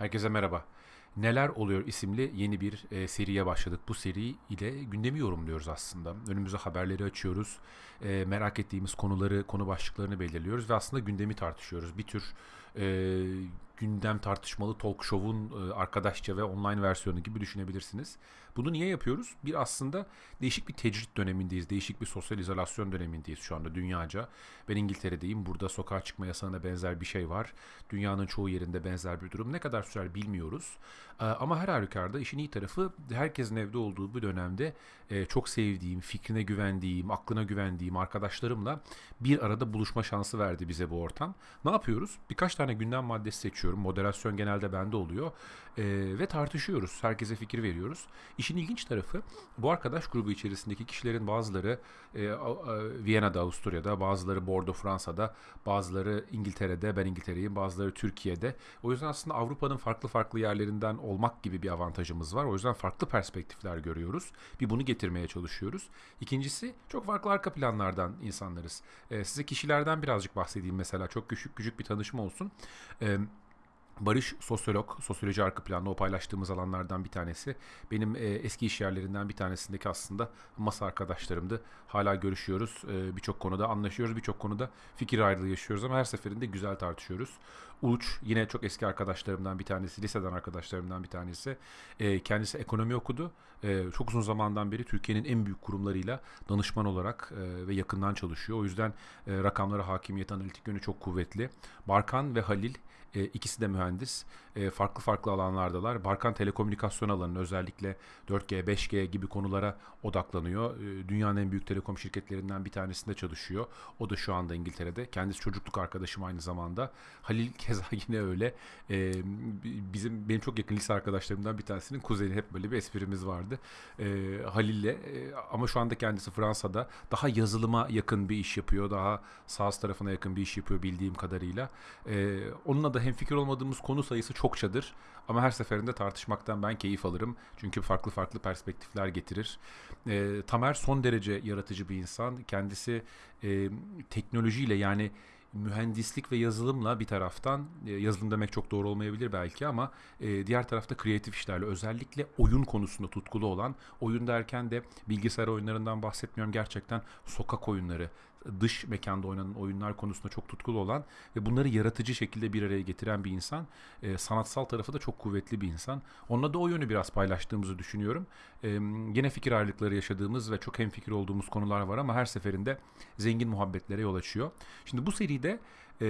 Herkese merhaba. Neler Oluyor isimli yeni bir e, seriye başladık. Bu seri ile gündemi yorumluyoruz aslında. Önümüze haberleri açıyoruz. E, merak ettiğimiz konuları, konu başlıklarını belirliyoruz ve aslında gündemi tartışıyoruz. Bir tür e, gündem tartışmalı talk show'un e, arkadaşça ve online versiyonu gibi düşünebilirsiniz. Bunu niye yapıyoruz? Bir aslında değişik bir tecrit dönemindeyiz. Değişik bir sosyal izolasyon dönemindeyiz şu anda dünyaca. Ben İngiltere'deyim. Burada sokağa çıkma yasağına benzer bir şey var. Dünyanın çoğu yerinde benzer bir durum. Ne kadar sürer bilmiyoruz. Ee, ama her halükarda işin iyi tarafı herkesin evde olduğu bu dönemde e, çok sevdiğim, fikrine güvendiğim, aklına güvendiğim arkadaşlarımla bir arada buluşma şansı verdi bize bu ortam. Ne yapıyoruz? Birkaç tane gündem maddesi seçiyorum. Moderasyon genelde bende oluyor. Ee, ve tartışıyoruz. Herkese fikir veriyoruz. İşin ilginç tarafı bu arkadaş grubu içerisindeki kişilerin bazıları e, Viyana'da, Avusturya'da, bazıları Bordeaux, Fransa'da, bazıları İngiltere'de, ben İngiltere'yim, bazıları Türkiye'de. O yüzden aslında Avrupa'nın farklı farklı yerlerinden olmak gibi bir avantajımız var. O yüzden farklı perspektifler görüyoruz. Bir bunu getirmeye çalışıyoruz. İkincisi çok farklı arka planlardan insanlarız. E, size kişilerden birazcık bahsedeyim mesela. Çok küçük küçük bir tanışma olsun. E, Barış sosyolog, sosyoloji arka planlı o paylaştığımız alanlardan bir tanesi. Benim e, eski iş yerlerinden bir tanesindeki aslında masa arkadaşlarımdı. Hala görüşüyoruz. E, birçok konuda anlaşıyoruz. Birçok konuda fikir ayrılığı yaşıyoruz ama her seferinde güzel tartışıyoruz. Uluç yine çok eski arkadaşlarımdan bir tanesi, liseden arkadaşlarımdan bir tanesi. E, kendisi ekonomi okudu. E, çok uzun zamandan beri Türkiye'nin en büyük kurumlarıyla danışman olarak e, ve yakından çalışıyor. O yüzden e, rakamlara hakimiyet, analitik yönü çok kuvvetli. Barkan ve Halil e, ikisi de mühendis. E, farklı farklı alanlardalar. Barkan telekomünikasyon alanının özellikle 4G, 5G gibi konulara odaklanıyor. E, dünyanın en büyük telekom şirketlerinden bir tanesinde çalışıyor. O da şu anda İngiltere'de. Kendisi çocukluk arkadaşım aynı zamanda. Halil keza yine öyle. E, bizim benim çok yakın lise arkadaşlarımdan bir tanesinin kuzeni hep böyle bir esprimiz vardı. Halil'le e, ama şu anda kendisi Fransa'da daha yazılıma yakın bir iş yapıyor. Daha sağ tarafına yakın bir iş yapıyor bildiğim kadarıyla. Onunla da hem fikir olmadığımız konu sayısı çokçadır. Ama her seferinde tartışmaktan ben keyif alırım. Çünkü farklı farklı perspektifler getirir. E, Tamer son derece yaratıcı bir insan. Kendisi e, teknolojiyle yani mühendislik ve yazılımla bir taraftan e, yazılım demek çok doğru olmayabilir belki ama e, diğer tarafta kreatif işlerle özellikle oyun konusunda tutkulu olan oyun derken de bilgisayar oyunlarından bahsetmiyorum gerçekten sokak oyunları dış mekanda oynanan oyunlar konusunda çok tutkulu olan ve bunları yaratıcı şekilde bir araya getiren bir insan. E, sanatsal tarafı da çok kuvvetli bir insan. Onunla da o yönü biraz paylaştığımızı düşünüyorum. E, yine fikir ayrılıkları yaşadığımız ve çok hemfikir olduğumuz konular var ama her seferinde zengin muhabbetlere yol açıyor. Şimdi bu seride e,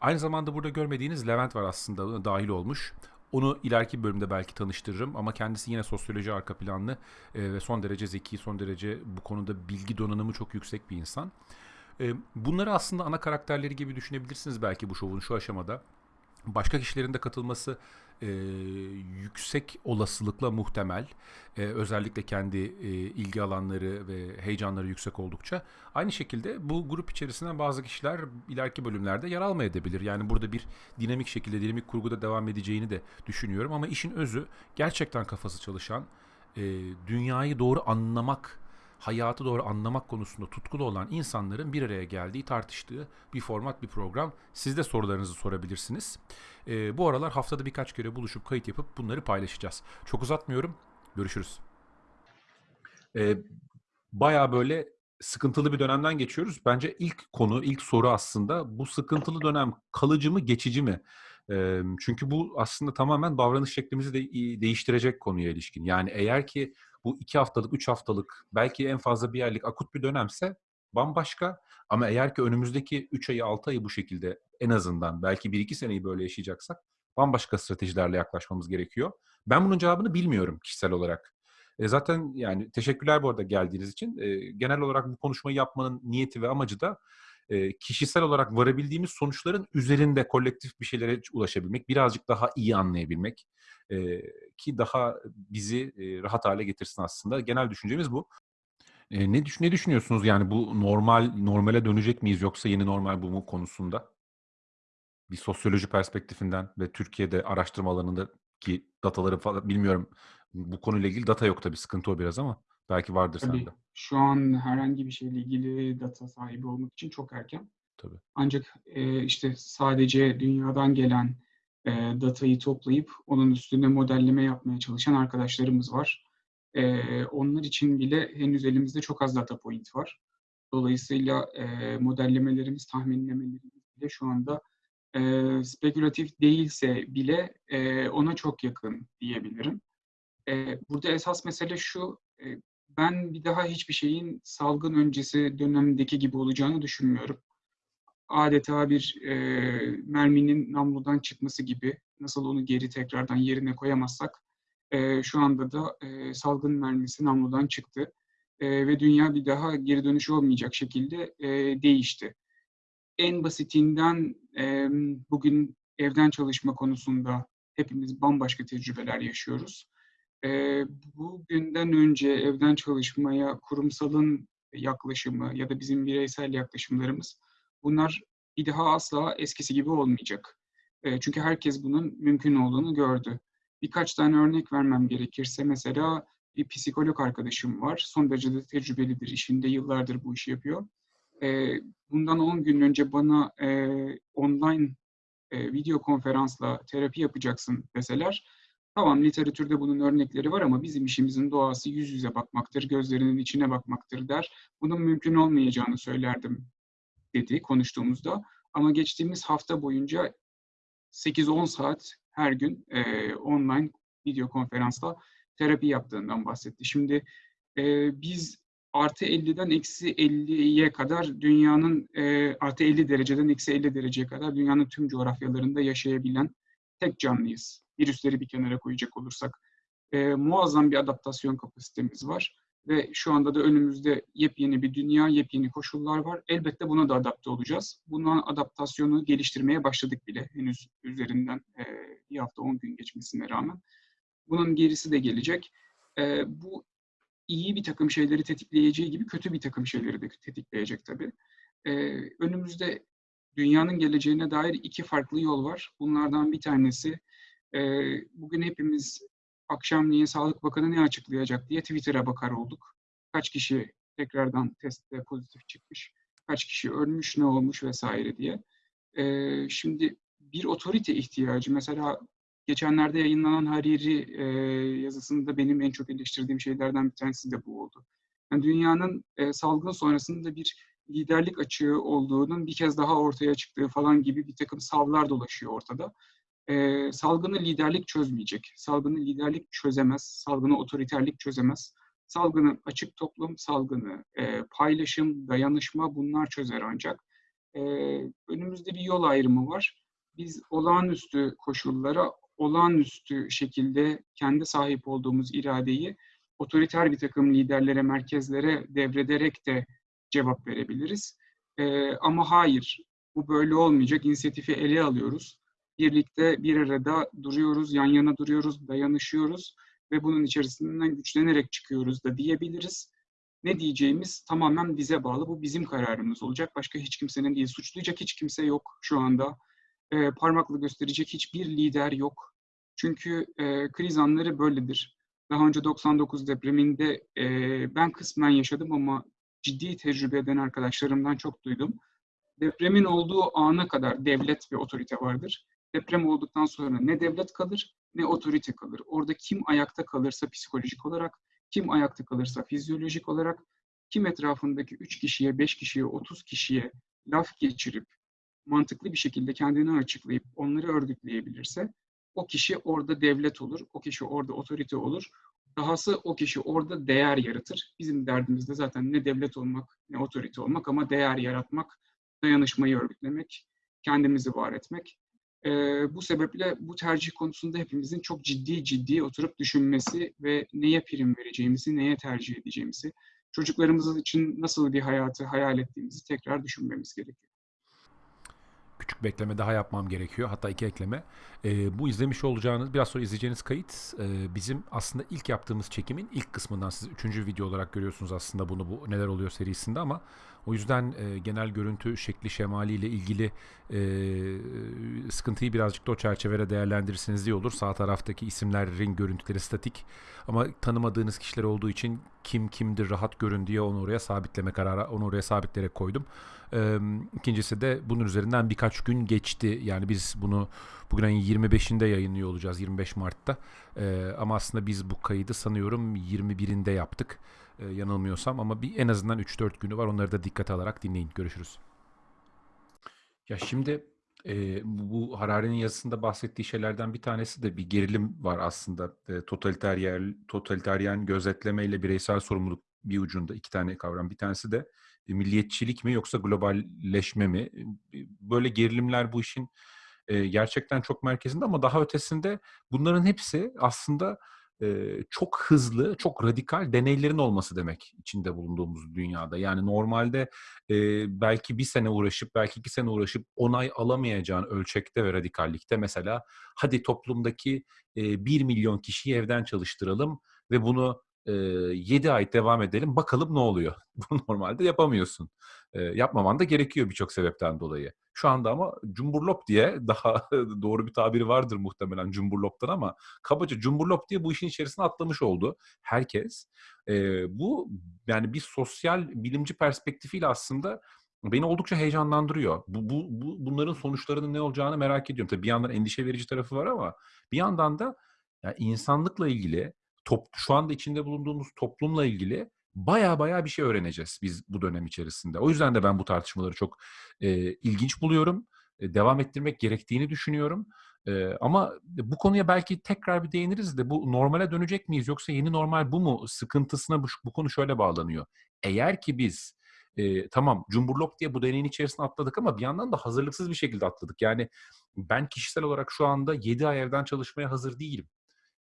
aynı zamanda burada görmediğiniz Levent var aslında dahil olmuş. Onu ileriki bölümde belki tanıştırırım ama kendisi yine sosyoloji arka planlı e, ve son derece zeki, son derece bu konuda bilgi donanımı çok yüksek bir insan. E, bunları aslında ana karakterleri gibi düşünebilirsiniz belki bu şovun şu aşamada. Başka kişilerin de katılması e, yüksek olasılıkla muhtemel. E, özellikle kendi e, ilgi alanları ve heyecanları yüksek oldukça. Aynı şekilde bu grup içerisinden bazı kişiler ileriki bölümlerde yer almayabilir. Yani burada bir dinamik şekilde, dinamik kurguda devam edeceğini de düşünüyorum. Ama işin özü gerçekten kafası çalışan, e, dünyayı doğru anlamak hayatı doğru anlamak konusunda tutkulu olan insanların bir araya geldiği, tartıştığı bir format, bir program. Siz de sorularınızı sorabilirsiniz. E, bu aralar haftada birkaç kere buluşup kayıt yapıp bunları paylaşacağız. Çok uzatmıyorum. Görüşürüz. E, Baya böyle sıkıntılı bir dönemden geçiyoruz. Bence ilk konu, ilk soru aslında bu sıkıntılı dönem kalıcı mı, geçici mi? E, çünkü bu aslında tamamen davranış şeklimizi de değiştirecek konuya ilişkin. Yani eğer ki bu iki haftalık, üç haftalık, belki en fazla bir aylık akut bir dönemse bambaşka. Ama eğer ki önümüzdeki 3 ayı, 6 ayı bu şekilde en azından belki 1-2 seneyi böyle yaşayacaksak bambaşka stratejilerle yaklaşmamız gerekiyor. Ben bunun cevabını bilmiyorum kişisel olarak. E zaten yani teşekkürler bu arada geldiğiniz için. E, genel olarak bu konuşmayı yapmanın niyeti ve amacı da e, kişisel olarak varabildiğimiz sonuçların üzerinde kolektif bir şeylere ulaşabilmek, birazcık daha iyi anlayabilmek e, ki daha bizi e, rahat hale getirsin aslında. Genel düşüncemiz bu. E, ne, düş ne düşünüyorsunuz yani bu normal normale dönecek miyiz yoksa yeni normal bu mu konusunda? Bir sosyoloji perspektifinden ve Türkiye'de araştırma alanındaki dataları falan bilmiyorum. Bu konuyla ilgili data yok tabii sıkıntı o biraz ama belki vardır Tabii, sende. şu an herhangi bir şeyle ilgili data sahibi olmak için çok erken. Tabii. Ancak, eee, işte, sadece dünyadan gelen, e, datayı toplayıp onun üstüne modelleme yapmaya çalışan arkadaşlarımız var. E, onlar için bile henüz elimizde çok az data point var. Dolayısıyla e, modellemelerimiz, tahminlemelerimiz bile şu anda e, spekülatif değilse bile e, ona çok yakın diyebilirim. E, burada esas mesele şu, e, ben bir daha hiçbir şeyin salgın öncesi dönemdeki gibi olacağını düşünmüyorum. Adeta bir e, merminin namludan çıkması gibi, nasıl onu geri tekrardan yerine koyamazsak, e, şu anda da e, salgın mermisi namludan çıktı e, ve dünya bir daha geri dönüş olmayacak şekilde e, değişti. En basitinden e, bugün evden çalışma konusunda hepimiz bambaşka tecrübeler yaşıyoruz. E, bugünden önce evden çalışmaya kurumsalın yaklaşımı ya da bizim bireysel yaklaşımlarımız bunlar bir daha asla eskisi gibi olmayacak. E, çünkü herkes bunun mümkün olduğunu gördü. Birkaç tane örnek vermem gerekirse mesela bir psikolog arkadaşım var. Son derece de tecrübelidir. işinde yıllardır bu işi yapıyor. E, bundan 10 gün önce bana e, online e, video konferansla terapi yapacaksın deseler, tamam literatürde bunun örnekleri var ama bizim işimizin doğası yüz yüze bakmaktır, gözlerinin içine bakmaktır der. Bunun mümkün olmayacağını söylerdim dedi konuştuğumuzda. Ama geçtiğimiz hafta boyunca 8-10 saat her gün e, online video konferansla terapi yaptığından bahsetti. Şimdi e, biz artı 50'den eksi 50'ye kadar dünyanın e, artı 50 dereceden eksi 50 dereceye kadar dünyanın tüm coğrafyalarında yaşayabilen tek canlıyız. Virüsleri bir kenara koyacak olursak. E, muazzam bir adaptasyon kapasitemiz var ve şu anda da önümüzde yepyeni bir dünya, yepyeni koşullar var. Elbette buna da adapte olacağız. Bunun adaptasyonu geliştirmeye başladık bile henüz üzerinden e, bir hafta 10 gün geçmesine rağmen. Bunun gerisi de gelecek. E, bu iyi bir takım şeyleri tetikleyeceği gibi kötü bir takım şeyleri de tetikleyecek tabii. E, önümüzde dünyanın geleceğine dair iki farklı yol var. Bunlardan bir tanesi e, bugün hepimiz akşamleyin Sağlık Bakanı ne açıklayacak diye Twitter'a bakar olduk. Kaç kişi tekrardan testte pozitif çıkmış, kaç kişi ölmüş, ne olmuş vesaire diye. E, şimdi bir otorite ihtiyacı, mesela geçenlerde yayınlanan Hariri e, yazısında benim en çok eleştirdiğim şeylerden bir tanesi de bu oldu. Yani dünyanın e, salgın sonrasında bir liderlik açığı olduğunun bir kez daha ortaya çıktığı falan gibi bir takım savlar dolaşıyor ortada. E, salgını liderlik çözmeyecek. Salgını liderlik çözemez. Salgını otoriterlik çözemez. Salgını açık toplum, salgını e, paylaşım, dayanışma bunlar çözer ancak. E, önümüzde bir yol ayrımı var. Biz olağanüstü koşullara olağanüstü şekilde kendi sahip olduğumuz iradeyi otoriter bir takım liderlere, merkezlere devrederek de cevap verebiliriz. Ee, ama hayır, bu böyle olmayacak. İnisiyatifi ele alıyoruz. Birlikte bir arada duruyoruz, yan yana duruyoruz, dayanışıyoruz ve bunun içerisinden güçlenerek çıkıyoruz da diyebiliriz. Ne diyeceğimiz tamamen bize bağlı. Bu bizim kararımız olacak. Başka hiç kimsenin değil. Suçlayacak hiç kimse yok şu anda e, parmakla gösterecek hiçbir lider yok. Çünkü e, kriz anları böyledir. Daha önce 99 depreminde e, ben kısmen yaşadım ama ciddi tecrübe eden arkadaşlarımdan çok duydum. Depremin olduğu ana kadar devlet ve otorite vardır. Deprem olduktan sonra ne devlet kalır ne otorite kalır. Orada kim ayakta kalırsa psikolojik olarak, kim ayakta kalırsa fizyolojik olarak, kim etrafındaki 3 kişiye, 5 kişiye, 30 kişiye laf geçirip mantıklı bir şekilde kendini açıklayıp onları örgütleyebilirse o kişi orada devlet olur, o kişi orada otorite olur. Dahası o kişi orada değer yaratır. Bizim derdimiz de zaten ne devlet olmak ne otorite olmak ama değer yaratmak, dayanışmayı örgütlemek, kendimizi var etmek. Ee, bu sebeple bu tercih konusunda hepimizin çok ciddi ciddi oturup düşünmesi ve neye prim vereceğimizi, neye tercih edeceğimizi, çocuklarımız için nasıl bir hayatı hayal ettiğimizi tekrar düşünmemiz gerekiyor küçük bir ekleme daha yapmam gerekiyor. Hatta iki ekleme. E, bu izlemiş olacağınız, biraz sonra izleyeceğiniz kayıt e, bizim aslında ilk yaptığımız çekimin ilk kısmından. Siz üçüncü video olarak görüyorsunuz aslında bunu bu neler oluyor serisinde ama o yüzden e, genel görüntü şekli şemaliyle ilgili e, sıkıntıyı birazcık da o çerçevede değerlendirirseniz iyi olur. Sağ taraftaki isimlerin görüntüleri statik ama tanımadığınız kişiler olduğu için kim kimdir rahat görün diye onu oraya sabitleme kararı onu oraya sabitleyerek koydum. Ee, ikincisi de bunun üzerinden birkaç gün geçti. Yani biz bunu bugün ayın 25'inde yayınlıyor olacağız 25 Mart'ta. Ee, ama aslında biz bu kaydı sanıyorum 21'inde yaptık. Ee, yanılmıyorsam ama bir en azından 3-4 günü var. Onları da dikkate alarak dinleyin. Görüşürüz. Ya şimdi e, bu Harari'nin yazısında bahsettiği şeylerden bir tanesi de bir gerilim var aslında. E, totaliteryen, totaliteryen gözetleme ile bireysel sorumluluk bir ucunda iki tane kavram. Bir tanesi de e, milliyetçilik mi yoksa globalleşme mi? E, böyle gerilimler bu işin e, gerçekten çok merkezinde ama daha ötesinde bunların hepsi aslında e, çok hızlı, çok radikal deneylerin olması demek içinde bulunduğumuz dünyada. Yani normalde belki bir sene uğraşıp, belki iki sene uğraşıp onay alamayacağın ölçekte ve radikallikte mesela hadi toplumdaki 1 milyon kişiyi evden çalıştıralım ve bunu e, 7 ay devam edelim bakalım ne oluyor. Bunu normalde yapamıyorsun. Yapmaman da gerekiyor birçok sebepten dolayı. Şu anda ama cumburlop diye daha doğru bir tabiri vardır muhtemelen cumburloptan ama kabaca cumburlop diye bu işin içerisine atlamış oldu herkes. Bu yani bir sosyal bilimci perspektifiyle aslında beni oldukça heyecanlandırıyor. Bu, bu, bu bunların sonuçlarının ne olacağını merak ediyorum. Tabii bir yandan endişe verici tarafı var ama bir yandan da yani insanlıkla ilgili top, şu anda içinde bulunduğumuz toplumla ilgili baya baya bir şey öğreneceğiz biz bu dönem içerisinde. O yüzden de ben bu tartışmaları çok e, ilginç buluyorum. E, devam ettirmek gerektiğini düşünüyorum. E, ama bu konuya belki tekrar bir değiniriz de bu normale dönecek miyiz yoksa yeni normal bu mu sıkıntısına bu, bu konu şöyle bağlanıyor. Eğer ki biz e, tamam cumburlop diye bu deneyin içerisine atladık ama bir yandan da hazırlıksız bir şekilde atladık. Yani ben kişisel olarak şu anda 7 ay evden çalışmaya hazır değilim.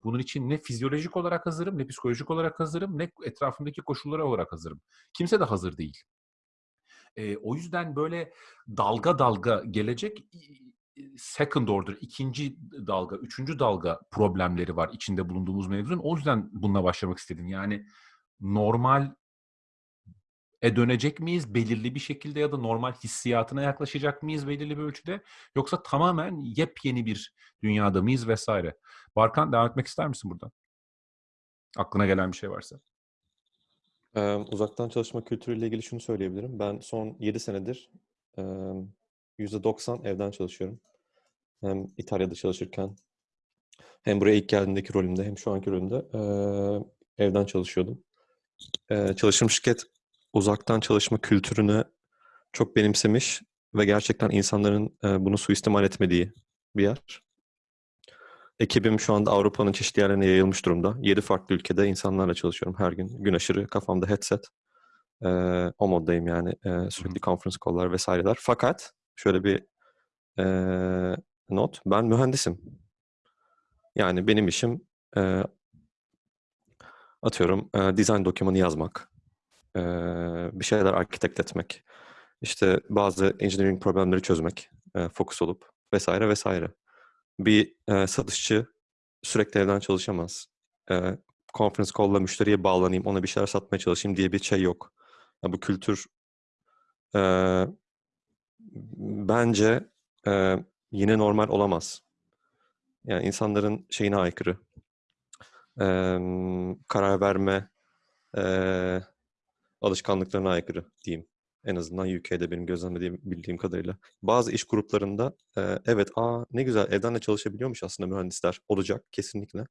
Bunun için ne fizyolojik olarak hazırım, ne psikolojik olarak hazırım, ne etrafımdaki koşullara olarak hazırım. Kimse de hazır değil. E, o yüzden böyle dalga dalga gelecek second order, ikinci dalga, üçüncü dalga problemleri var içinde bulunduğumuz mevzunun. O yüzden bununla başlamak istedim. Yani normal e dönecek miyiz belirli bir şekilde ya da normal hissiyatına yaklaşacak mıyız belirli bir ölçüde yoksa tamamen yepyeni bir dünyada mıyız vesaire. Barkan devam etmek ister misin buradan? Aklına gelen bir şey varsa. Ee, uzaktan çalışma kültürüyle ilgili şunu söyleyebilirim. Ben son 7 senedir e, %90 evden çalışıyorum. Hem İtalya'da çalışırken hem buraya ilk geldiğimdeki rolümde hem şu anki rolümde e, evden çalışıyordum. E, çalıştığım şirket uzaktan çalışma kültürünü çok benimsemiş ve gerçekten insanların e, bunu suistimal etmediği bir yer. Ekibim şu anda Avrupa'nın çeşitli yerlerine yayılmış durumda. 7 farklı ülkede insanlarla çalışıyorum her gün. Gün aşırı kafamda headset. E, o moddayım yani. E, sürekli conference call'lar vesaireler. Fakat şöyle bir e, not. Ben mühendisim. Yani benim işim e, atıyorum e, design dokümanı yazmak. E, bir şeyler arkitekt etmek. İşte bazı engineering problemleri çözmek. E, fokus olup vesaire vesaire bir e, satışçı sürekli evden çalışamaz. E, conference call'la müşteriye bağlanayım, ona bir şeyler satmaya çalışayım diye bir şey yok. Ya bu kültür e, bence e, yine normal olamaz. Yani insanların şeyine aykırı. E, karar verme e, alışkanlıklarına aykırı diyeyim. En azından UK'de benim gözlemlediğim bildiğim kadarıyla. Bazı iş gruplarında e, evet aa ne güzel evden de çalışabiliyormuş aslında mühendisler. Olacak kesinlikle.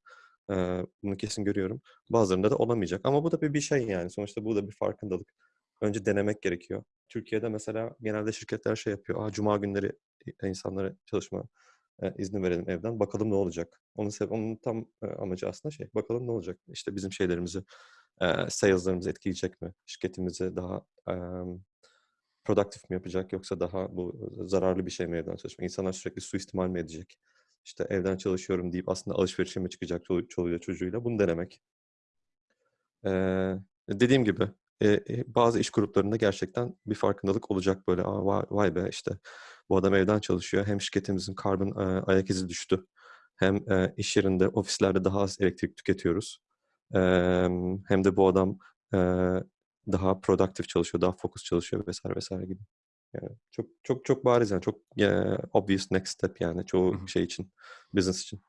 E, bunu kesin görüyorum. Bazılarında da olamayacak. Ama bu da bir, bir şey yani. Sonuçta bu da bir farkındalık. Önce denemek gerekiyor. Türkiye'de mesela genelde şirketler şey yapıyor. Aa cuma günleri insanlara çalışma e, izni verelim evden. Bakalım ne olacak. Onun, onun tam e, amacı aslında şey. Bakalım ne olacak. İşte bizim şeylerimizi, e, sales'larımızı etkileyecek mi? Şirketimizi daha e, produktif mi yapacak yoksa daha bu zararlı bir şey mi evden çalışmak? İnsanlar sürekli suistimal mi edecek? İşte evden çalışıyorum deyip aslında alışverişe mi çıkacak çoluğuyla çocuğuyla? Bunu denemek. Ee, dediğim gibi e, bazı iş gruplarında gerçekten bir farkındalık olacak böyle. Aa, vay, vay be işte bu adam evden çalışıyor. Hem şirketimizin karbon e, ayak izi düştü. Hem e, iş yerinde, ofislerde daha az elektrik tüketiyoruz. E, hem de bu adam e, daha produktif çalışıyor, daha fokus çalışıyor vesaire vesaire gibi. Yani çok çok çok bariz yani çok e, obvious next step yani çoğu şey için, business için.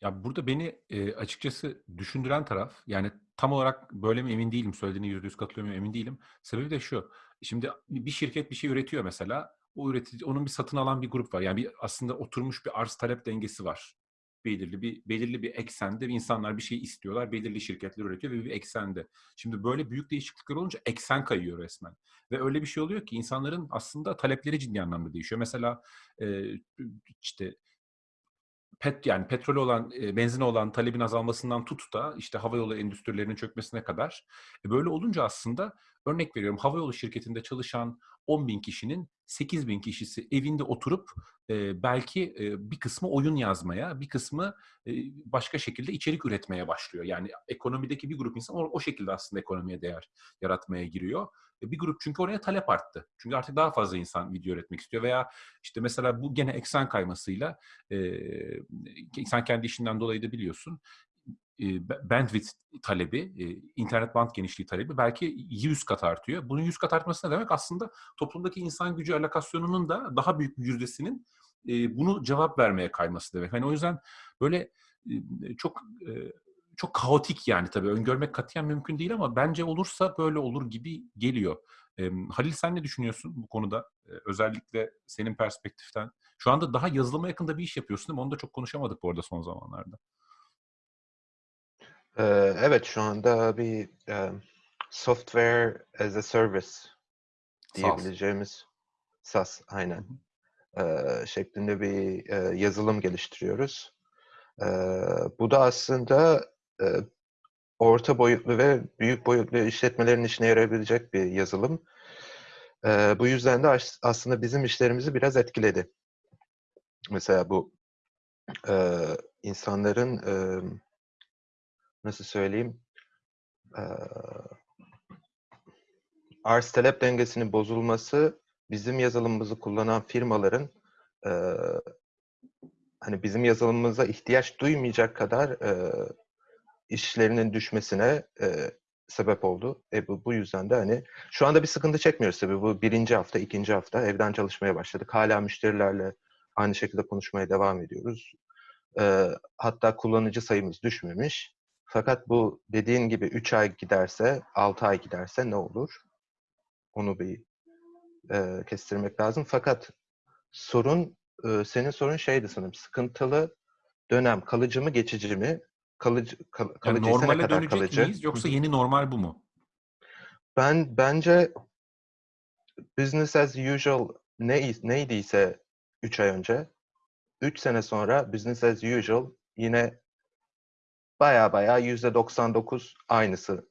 Ya burada beni e, açıkçası düşündüren taraf yani tam olarak böyle mi emin değilim söylediğine yüzde yüz katılıyorum emin değilim. Sebebi de şu. Şimdi bir şirket bir şey üretiyor mesela. O üretici onun bir satın alan bir grup var. Yani bir aslında oturmuş bir arz talep dengesi var. Belirli bir belirli bir eksende insanlar bir şey istiyorlar. Belirli şirketler üretiyor ve bir eksende. Şimdi böyle büyük değişiklikler olunca eksen kayıyor resmen. Ve öyle bir şey oluyor ki insanların aslında talepleri ciddi anlamda değişiyor. Mesela işte pet yani petrol olan, e, benzine olan talebin azalmasından tut da işte havayolu endüstrilerinin çökmesine kadar. E, böyle olunca aslında örnek veriyorum havayolu şirketinde çalışan 10 bin kişinin 8 bin kişisi evinde oturup e, belki e, bir kısmı oyun yazmaya, bir kısmı e, başka şekilde içerik üretmeye başlıyor. Yani ekonomideki bir grup insan o, o şekilde aslında ekonomiye değer yaratmaya giriyor. E, bir grup çünkü oraya talep arttı. Çünkü artık daha fazla insan video üretmek istiyor veya işte mesela bu gene eksen kaymasıyla e, sen kendi işinden dolayı da biliyorsun bandwidth talebi, internet band genişliği talebi belki 100 kat artıyor. Bunun 100 kat artması ne demek? Aslında toplumdaki insan gücü alokasyonunun da daha büyük bir yüzdesinin bunu cevap vermeye kayması demek. Hani o yüzden böyle çok çok kaotik yani tabii öngörmek katiyen mümkün değil ama bence olursa böyle olur gibi geliyor. Halil sen ne düşünüyorsun bu konuda? özellikle senin perspektiften. Şu anda daha yazılıma yakında bir iş yapıyorsun değil mi? Onu da çok konuşamadık bu arada son zamanlarda. Evet şu anda bir software as a service diyebileceğimiz SaaS aynen. şeklinde bir yazılım geliştiriyoruz. bu da aslında orta boyutlu ve büyük boyutlu işletmelerin işine yarayabilecek bir yazılım. bu yüzden de aslında bizim işlerimizi biraz etkiledi. Mesela bu insanların nasıl söyleyeyim arz talep dengesinin bozulması bizim yazılımımızı kullanan firmaların hani bizim yazılımımıza ihtiyaç duymayacak kadar e, işlerinin düşmesine e, sebep oldu. E, bu, bu yüzden de hani şu anda bir sıkıntı çekmiyoruz tabii. Bu birinci hafta, ikinci hafta evden çalışmaya başladık. Hala müşterilerle aynı şekilde konuşmaya devam ediyoruz. E, hatta kullanıcı sayımız düşmemiş. Fakat bu dediğin gibi 3 ay giderse, 6 ay giderse ne olur? Onu bir e, kestirmek lazım. Fakat sorun, e, senin sorun şeydi sanırım, sıkıntılı dönem kalıcı mı geçici mi? kalıcı kal, yani kalıcıysa normale ne kadar dönecek kalıcı? miyiz yoksa yeni normal bu mu? Ben bence business as usual ne neydiyse 3 ay önce 3 sene sonra business as usual yine baya baya %99 aynısı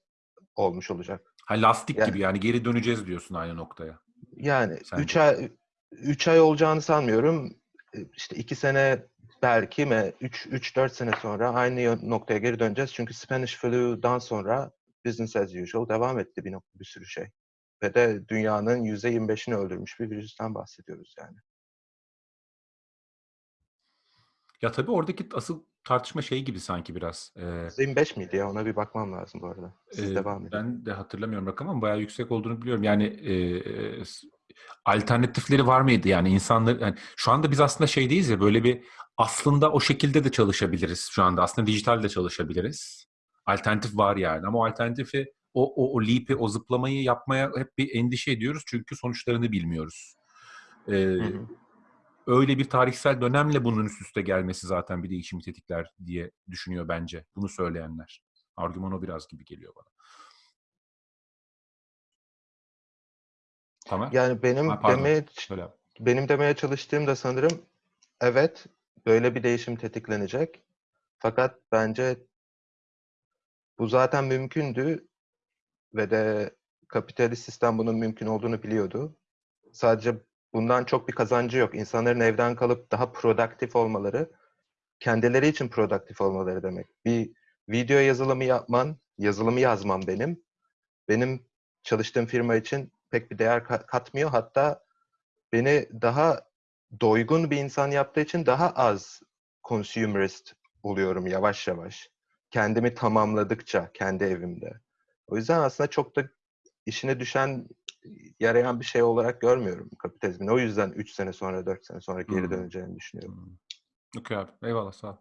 olmuş olacak. Ha lastik Yani- gibi yani geri döneceğiz diyorsun aynı noktaya. Yani Sence? 3 ay 3 ay olacağını sanmıyorum. E, İşte 2 sene belki mi 3 3 4 sene sonra aynı noktaya geri döneceğiz. Çünkü Spanish Flu'dan sonra business as usual devam etti bir nokta bir sürü şey. Ve de dünyanın %25'ini öldürmüş bir virüsten bahsediyoruz yani. Ya tabii oradaki asıl tartışma şey gibi sanki biraz. Ee, %25 miydi ya? Ona bir bakmam lazım bu arada. Siz e, devam edin. ben de hatırlamıyorum rakamı ama bayağı yüksek olduğunu biliyorum. Yani e, alternatifleri var mıydı? Yani insanlar yani şu anda biz aslında şeydeyiz ya böyle bir aslında o şekilde de çalışabiliriz şu anda. Aslında dijital de çalışabiliriz. Alternatif var yani ama o alternatifi o, o, o leap'i, o zıplamayı yapmaya hep bir endişe ediyoruz çünkü sonuçlarını bilmiyoruz. Ee, Hı hı. Öyle bir tarihsel dönemle bunun üst üste gelmesi zaten bir değişimi tetikler diye düşünüyor bence bunu söyleyenler. Argüman o biraz gibi geliyor bana. Tamam. Yani benim Ha, pardon. demeye Söyle. abi. benim demeye çalıştığım da sanırım evet böyle bir değişim tetiklenecek. Fakat bence bu zaten mümkündü ve de kapitalist sistem bunun mümkün olduğunu biliyordu. Sadece bundan çok bir kazancı yok. İnsanların evden kalıp daha produktif olmaları, kendileri için produktif olmaları demek. Bir video yazılımı yapman, yazılımı yazmam benim. Benim çalıştığım firma için pek bir değer ka- katmıyor. Hatta beni daha doygun bir insan yaptığı için daha az consumerist oluyorum yavaş yavaş. Kendimi tamamladıkça kendi evimde. O yüzden aslında çok da işine düşen, yarayan bir şey olarak görmüyorum kapitalizmin. O yüzden 3 sene sonra, 4 sene sonra geri Hmm. döneceğini düşünüyorum. Hmm. Okey abi. Eyvallah sağ ol.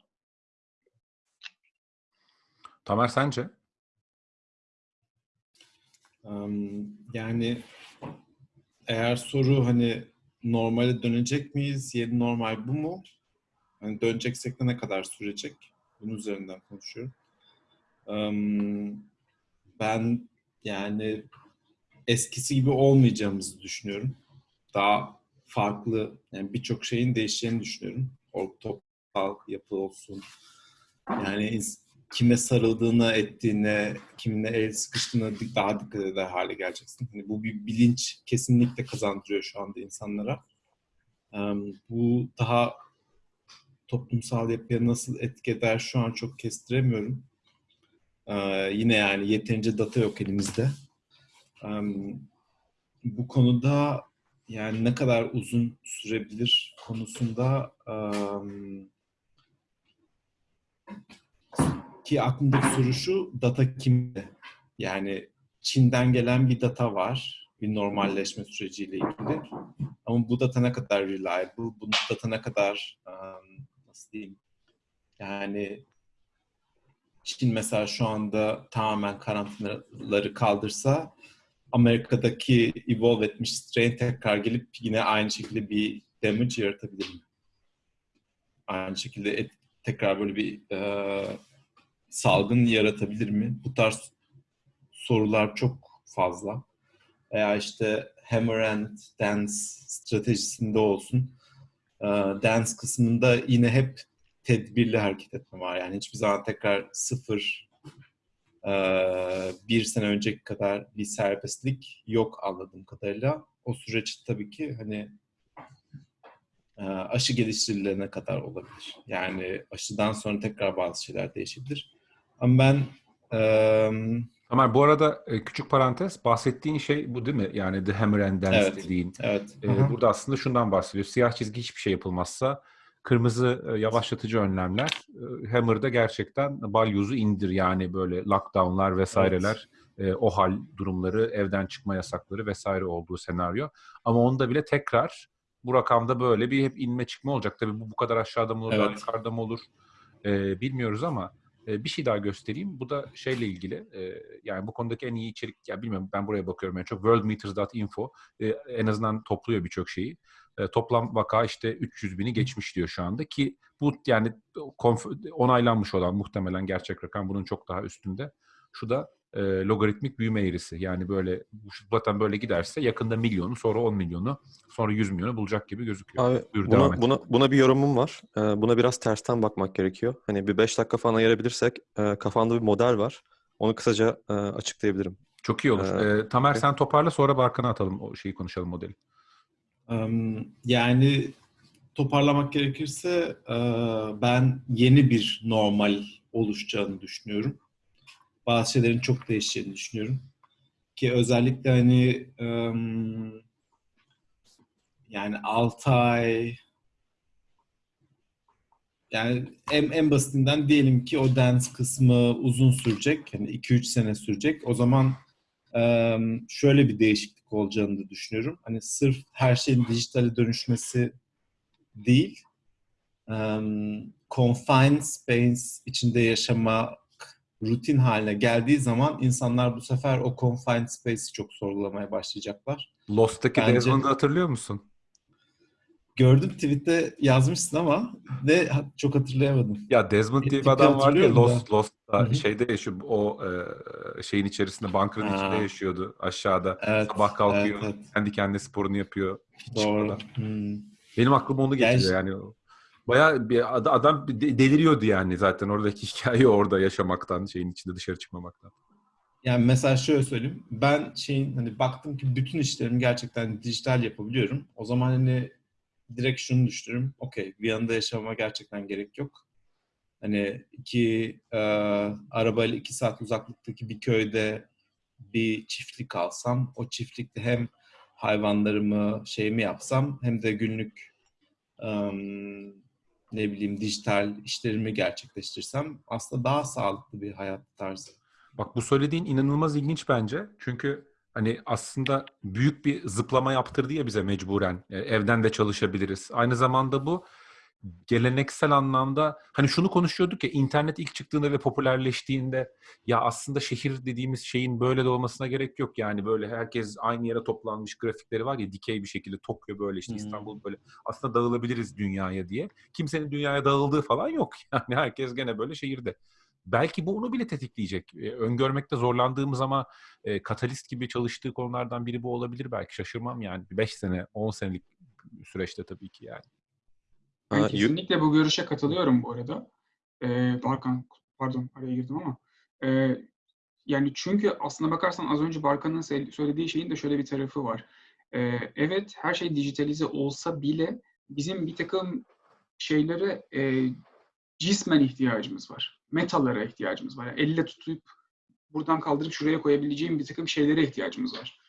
Tamer sence? Am, Yani eğer soru hani normale dönecek miyiz? Yeni normal bu mu? Hani döneceksek de ne kadar sürecek? Bunun üzerinden konuşuyorum. Am, Ben yani eskisi gibi olmayacağımızı düşünüyorum. Daha farklı, yani birçok şeyin değişeceğini düşünüyorum. O toplumsal yapı olsun. Yani kime sarıldığına, ettiğine, kiminle el sıkıştığına daha dikkat eder hale geleceksin. Hani bu bir bilinç kesinlikle kazandırıyor şu anda insanlara. Bu daha toplumsal yapıya nasıl etki eder şu an çok kestiremiyorum. Yine yani yeterince data yok elimizde. Bu konuda yani ne kadar uzun sürebilir konusunda ki aklımdaki soru şu, data kimde? Yani Çin'den gelen bir data var, bir normalleşme süreciyle ilgili. Ama bu data ne kadar reliable, bu data ne kadar, nasıl diyeyim, yani Çin mesela şu anda tamamen karantinaları kaldırsa, Amerika'daki evolve etmiş strain tekrar gelip yine aynı şekilde bir damage yaratabilir mi? Aynı şekilde et- tekrar böyle bir e, salgın yaratabilir mi? Bu tarz sorular çok fazla. Veya işte hammer and dance stratejisinde olsun. Ee, Dance kısmında yine hep tedbirli hareket etme var. Yani hiçbir zaman tekrar sıfır e, bir sene önceki kadar bir serbestlik yok anladığım kadarıyla. O süreç tabii ki hani aşı geliştirilene kadar olabilir. Yani aşıdan sonra tekrar bazı şeyler değişebilir. Ama ben eee, Tamer bu arada küçük parantez bahsettiğin şey bu değil mi? Yani The Hammer and Dance Evet. dediğin. evet E, aha, burada aslında şundan bahsediyor. Siyah çizgi hiçbir şey yapılmazsa kırmızı e, yavaşlatıcı önlemler. E, Hammer'da gerçekten balyozu indir yani böyle lockdownlar vesaireler, e, o hal durumları, evden çıkma yasakları vesaire olduğu senaryo. Ama onda bile tekrar bu rakamda böyle bir hep inme çıkma olacak. Tabii bu bu kadar aşağıda mı olur, Evet. yukarıda mı olur e, bilmiyoruz ama bir şey daha göstereyim. Bu da şeyle ilgili. yani bu konudaki en iyi içerik, ya bilmiyorum ben buraya bakıyorum en çok. Worldmeters.info e, en azından topluyor birçok şeyi. Toplam vaka işte 300 bini geçmiş diyor şu anda ki bu yani onaylanmış olan muhtemelen gerçek rakam bunun çok daha üstünde. Şu da e, logaritmik büyüme eğrisi. Yani böyle bu zaten böyle giderse yakında milyonu sonra 10 milyonu sonra 100 milyonu bulacak gibi gözüküyor. Abi Buyur, buna, buna, buna bir yorumum var. Ee, buna biraz tersten bakmak gerekiyor. Hani bir 5 dakika falan ayırabilirsek e, kafamda bir model var. Onu kısaca e, açıklayabilirim. Çok iyi olur. Ee, E, Tamer sen toparla sonra Barkan'a atalım o şeyi konuşalım modeli. yani toparlamak gerekirse e, ben yeni bir normal oluşacağını düşünüyorum. Bazı şeylerin çok değişeceğini düşünüyorum. Ki özellikle hani yani 6 ay yani en, en basitinden diyelim ki o dance kısmı uzun sürecek. Hani 2-3 sene sürecek. O zaman şöyle bir değişiklik olacağını da düşünüyorum. Hani sırf her şeyin dijitale dönüşmesi değil, em, confined space içinde yaşamak rutin haline geldiği zaman insanlar bu sefer o confined space'i çok sorgulamaya başlayacaklar. Lost'taki Bence- Desmond'u hatırlıyor musun? Gördüm tweette yazmışsın ama ne çok hatırlayamadım. Ya Desmond diye bir adam var ya da. Lost, Hı Lost'ta hı. şeyde yaşıyor. O e, şeyin içerisinde, bunker'ın Ha. içinde yaşıyordu aşağıda. Evet, Sabah kalkıyor, evet, evet. kendi kendine sporunu yapıyor. Hiç Doğru. Hmm. Benim aklıma onu getiriyor Gerçi- yani. Bayağı bir ad- adam de- deliriyordu yani zaten oradaki hikaye orada yaşamaktan, şeyin içinde dışarı çıkmamaktan. Yani mesela şöyle söyleyeyim. Ben şeyin hani baktım ki bütün işlerimi gerçekten dijital yapabiliyorum. O zaman hani direkt şunu düşünürüm. Okey, Viyana'da yaşamama gerçekten gerek yok. Hani iki e, arabayla iki saat uzaklıktaki bir köyde bir çiftlik alsam, o çiftlikte hem hayvanlarımı şeyimi yapsam hem de günlük ne bileyim dijital işlerimi gerçekleştirsem aslında daha sağlıklı bir hayat tarzı. Bak bu söylediğin inanılmaz ilginç bence. Çünkü hani aslında büyük bir zıplama yaptırdı ya bize mecburen. E, evden de çalışabiliriz. Aynı zamanda bu geleneksel anlamda hani şunu konuşuyorduk ya internet ilk çıktığında ve popülerleştiğinde ya aslında şehir dediğimiz şeyin böyle de olmasına gerek yok yani böyle herkes aynı yere toplanmış grafikleri var ya dikey bir şekilde Tokyo böyle işte Hmm. İstanbul böyle aslında dağılabiliriz dünyaya diye kimsenin dünyaya dağıldığı falan yok yani herkes gene böyle şehirde. Belki bu onu bile tetikleyecek. E, öngörmekte zorlandığımız ama e, katalist gibi çalıştığı konulardan biri bu olabilir belki. Şaşırmam yani. 5 sene, 10 senelik süreçte tabii ki yani. Ben kesinlikle bu görüşe katılıyorum bu arada. Ee, Barkan, pardon araya girdim ama. Ee, yani çünkü aslına bakarsan az önce Barkan'ın söylediği şeyin de şöyle bir tarafı var. Ee, evet her şey dijitalize olsa bile bizim bir takım şeylere e, cismen ihtiyacımız var. Metalara ihtiyacımız var. Yani elle tutup buradan kaldırıp şuraya koyabileceğim bir takım şeylere ihtiyacımız var.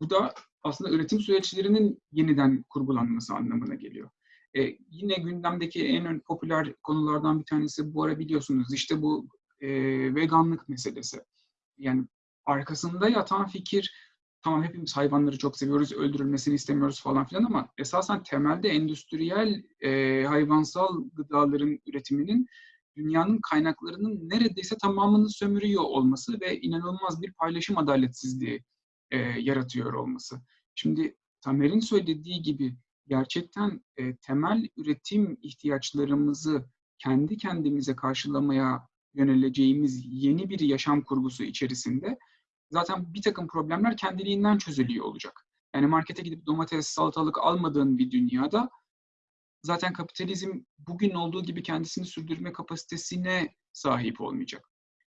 Bu da aslında üretim süreçlerinin yeniden kurgulanması anlamına geliyor. E, yine gündemdeki en popüler konulardan bir tanesi bu ara biliyorsunuz işte bu e, veganlık meselesi. Yani arkasında yatan fikir tamam hepimiz hayvanları çok seviyoruz, öldürülmesini istemiyoruz falan filan ama esasen temelde endüstriyel e, hayvansal gıdaların üretiminin dünyanın kaynaklarının neredeyse tamamını sömürüyor olması ve inanılmaz bir paylaşım adaletsizliği e, yaratıyor olması. Şimdi Tamer'in söylediği gibi gerçekten e, temel üretim ihtiyaçlarımızı kendi kendimize karşılamaya yöneleceğimiz yeni bir yaşam kurgusu içerisinde zaten bir takım problemler kendiliğinden çözülüyor olacak. Yani markete gidip domates, salatalık almadığın bir dünyada zaten kapitalizm bugün olduğu gibi kendisini sürdürme kapasitesine sahip olmayacak.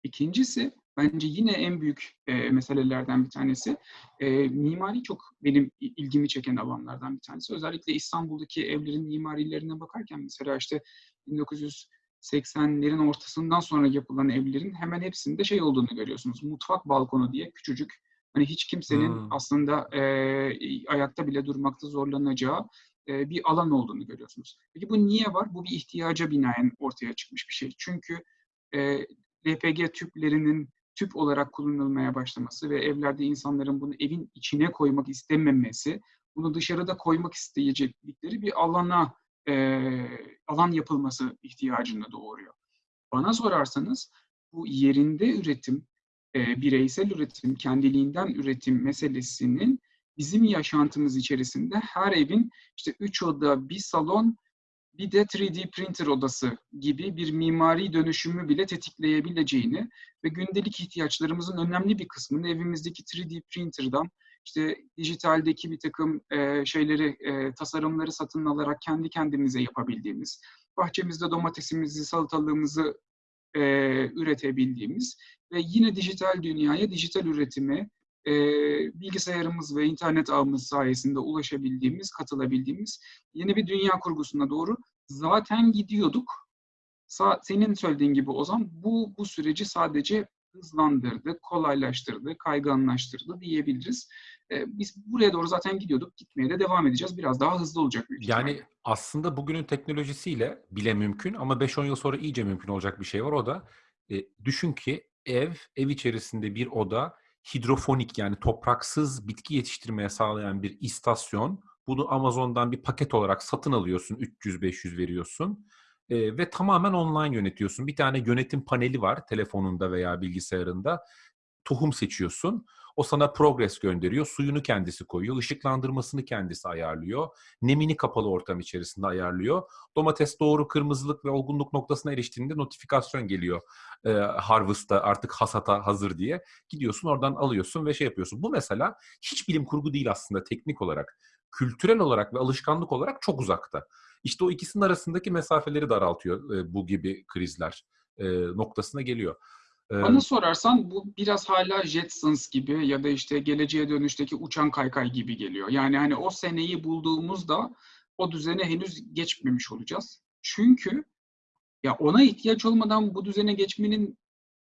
İkincisi bence yine en büyük e, meselelerden bir tanesi e, mimari çok benim ilgimi çeken alanlardan bir tanesi. Özellikle İstanbul'daki evlerin mimarilerine bakarken mesela işte 1980'lerin ortasından sonra yapılan evlerin hemen hepsinde şey olduğunu görüyorsunuz. Mutfak balkonu diye küçücük hani hiç kimsenin Hmm. aslında e, ayakta bile durmakta zorlanacağı e, bir alan olduğunu görüyorsunuz. Peki bu niye var? Bu bir ihtiyaca binaen ortaya çıkmış bir şey. Çünkü e, LPG tüplerinin tüp olarak kullanılmaya başlaması ve evlerde insanların bunu evin içine koymak istememesi, bunu dışarıda koymak isteyeceklikleri bir alana e, alan yapılması ihtiyacını doğuruyor. Bana sorarsanız bu yerinde üretim, e, bireysel üretim, kendiliğinden üretim meselesinin bizim yaşantımız içerisinde her evin işte üç oda, bir salon, bir de 3D printer odası gibi bir mimari dönüşümü bile tetikleyebileceğini ve gündelik ihtiyaçlarımızın önemli bir kısmını evimizdeki 3D printer'dan işte dijitaldeki bir takım e, şeyleri, e, tasarımları satın alarak kendi kendimize yapabildiğimiz, bahçemizde domatesimizi, salatalığımızı e, üretebildiğimiz ve yine dijital dünyaya, dijital üretime e, bilgisayarımız ve internet ağımız sayesinde ulaşabildiğimiz, katılabildiğimiz yeni bir dünya kurgusuna doğru zaten gidiyorduk. Sa- senin söylediğin gibi Ozan, bu bu süreci sadece hızlandırdı, kolaylaştırdı, kayganlaştırdı diyebiliriz. E, biz buraya doğru zaten gidiyorduk, gitmeye de devam edeceğiz. Biraz daha hızlı olacak büyük Yani aslında bugünün teknolojisiyle bile mümkün ama 5-10 yıl sonra iyice mümkün olacak bir şey var. O da e, düşün ki ev, ev içerisinde bir oda hidrofonik yani topraksız bitki yetiştirmeye sağlayan bir istasyon. Bunu Amazon'dan bir paket olarak satın alıyorsun, 300-500 veriyorsun E, ve tamamen online yönetiyorsun. Bir tane yönetim paneli var telefonunda veya bilgisayarında. Tohum seçiyorsun. O sana progress gönderiyor. Suyunu kendisi koyuyor. ışıklandırmasını kendisi ayarlıyor. Nemini kapalı ortam içerisinde ayarlıyor. Domates doğru kırmızılık ve olgunluk noktasına eriştiğinde notifikasyon geliyor. E, harvest'a artık hasata hazır diye. Gidiyorsun oradan alıyorsun ve şey yapıyorsun. Bu mesela hiç bilim kurgu değil aslında teknik olarak. Kültürel olarak ve alışkanlık olarak çok uzakta. İşte o ikisinin arasındaki mesafeleri daraltıyor e, bu gibi krizler e, noktasına geliyor. Bana sorarsan bu biraz hala Jetsons gibi ya da işte geleceğe dönüşteki uçan kaykay gibi geliyor. Yani hani o seneyi bulduğumuzda o düzene henüz geçmemiş olacağız. Çünkü ya ona ihtiyaç olmadan bu düzene geçmenin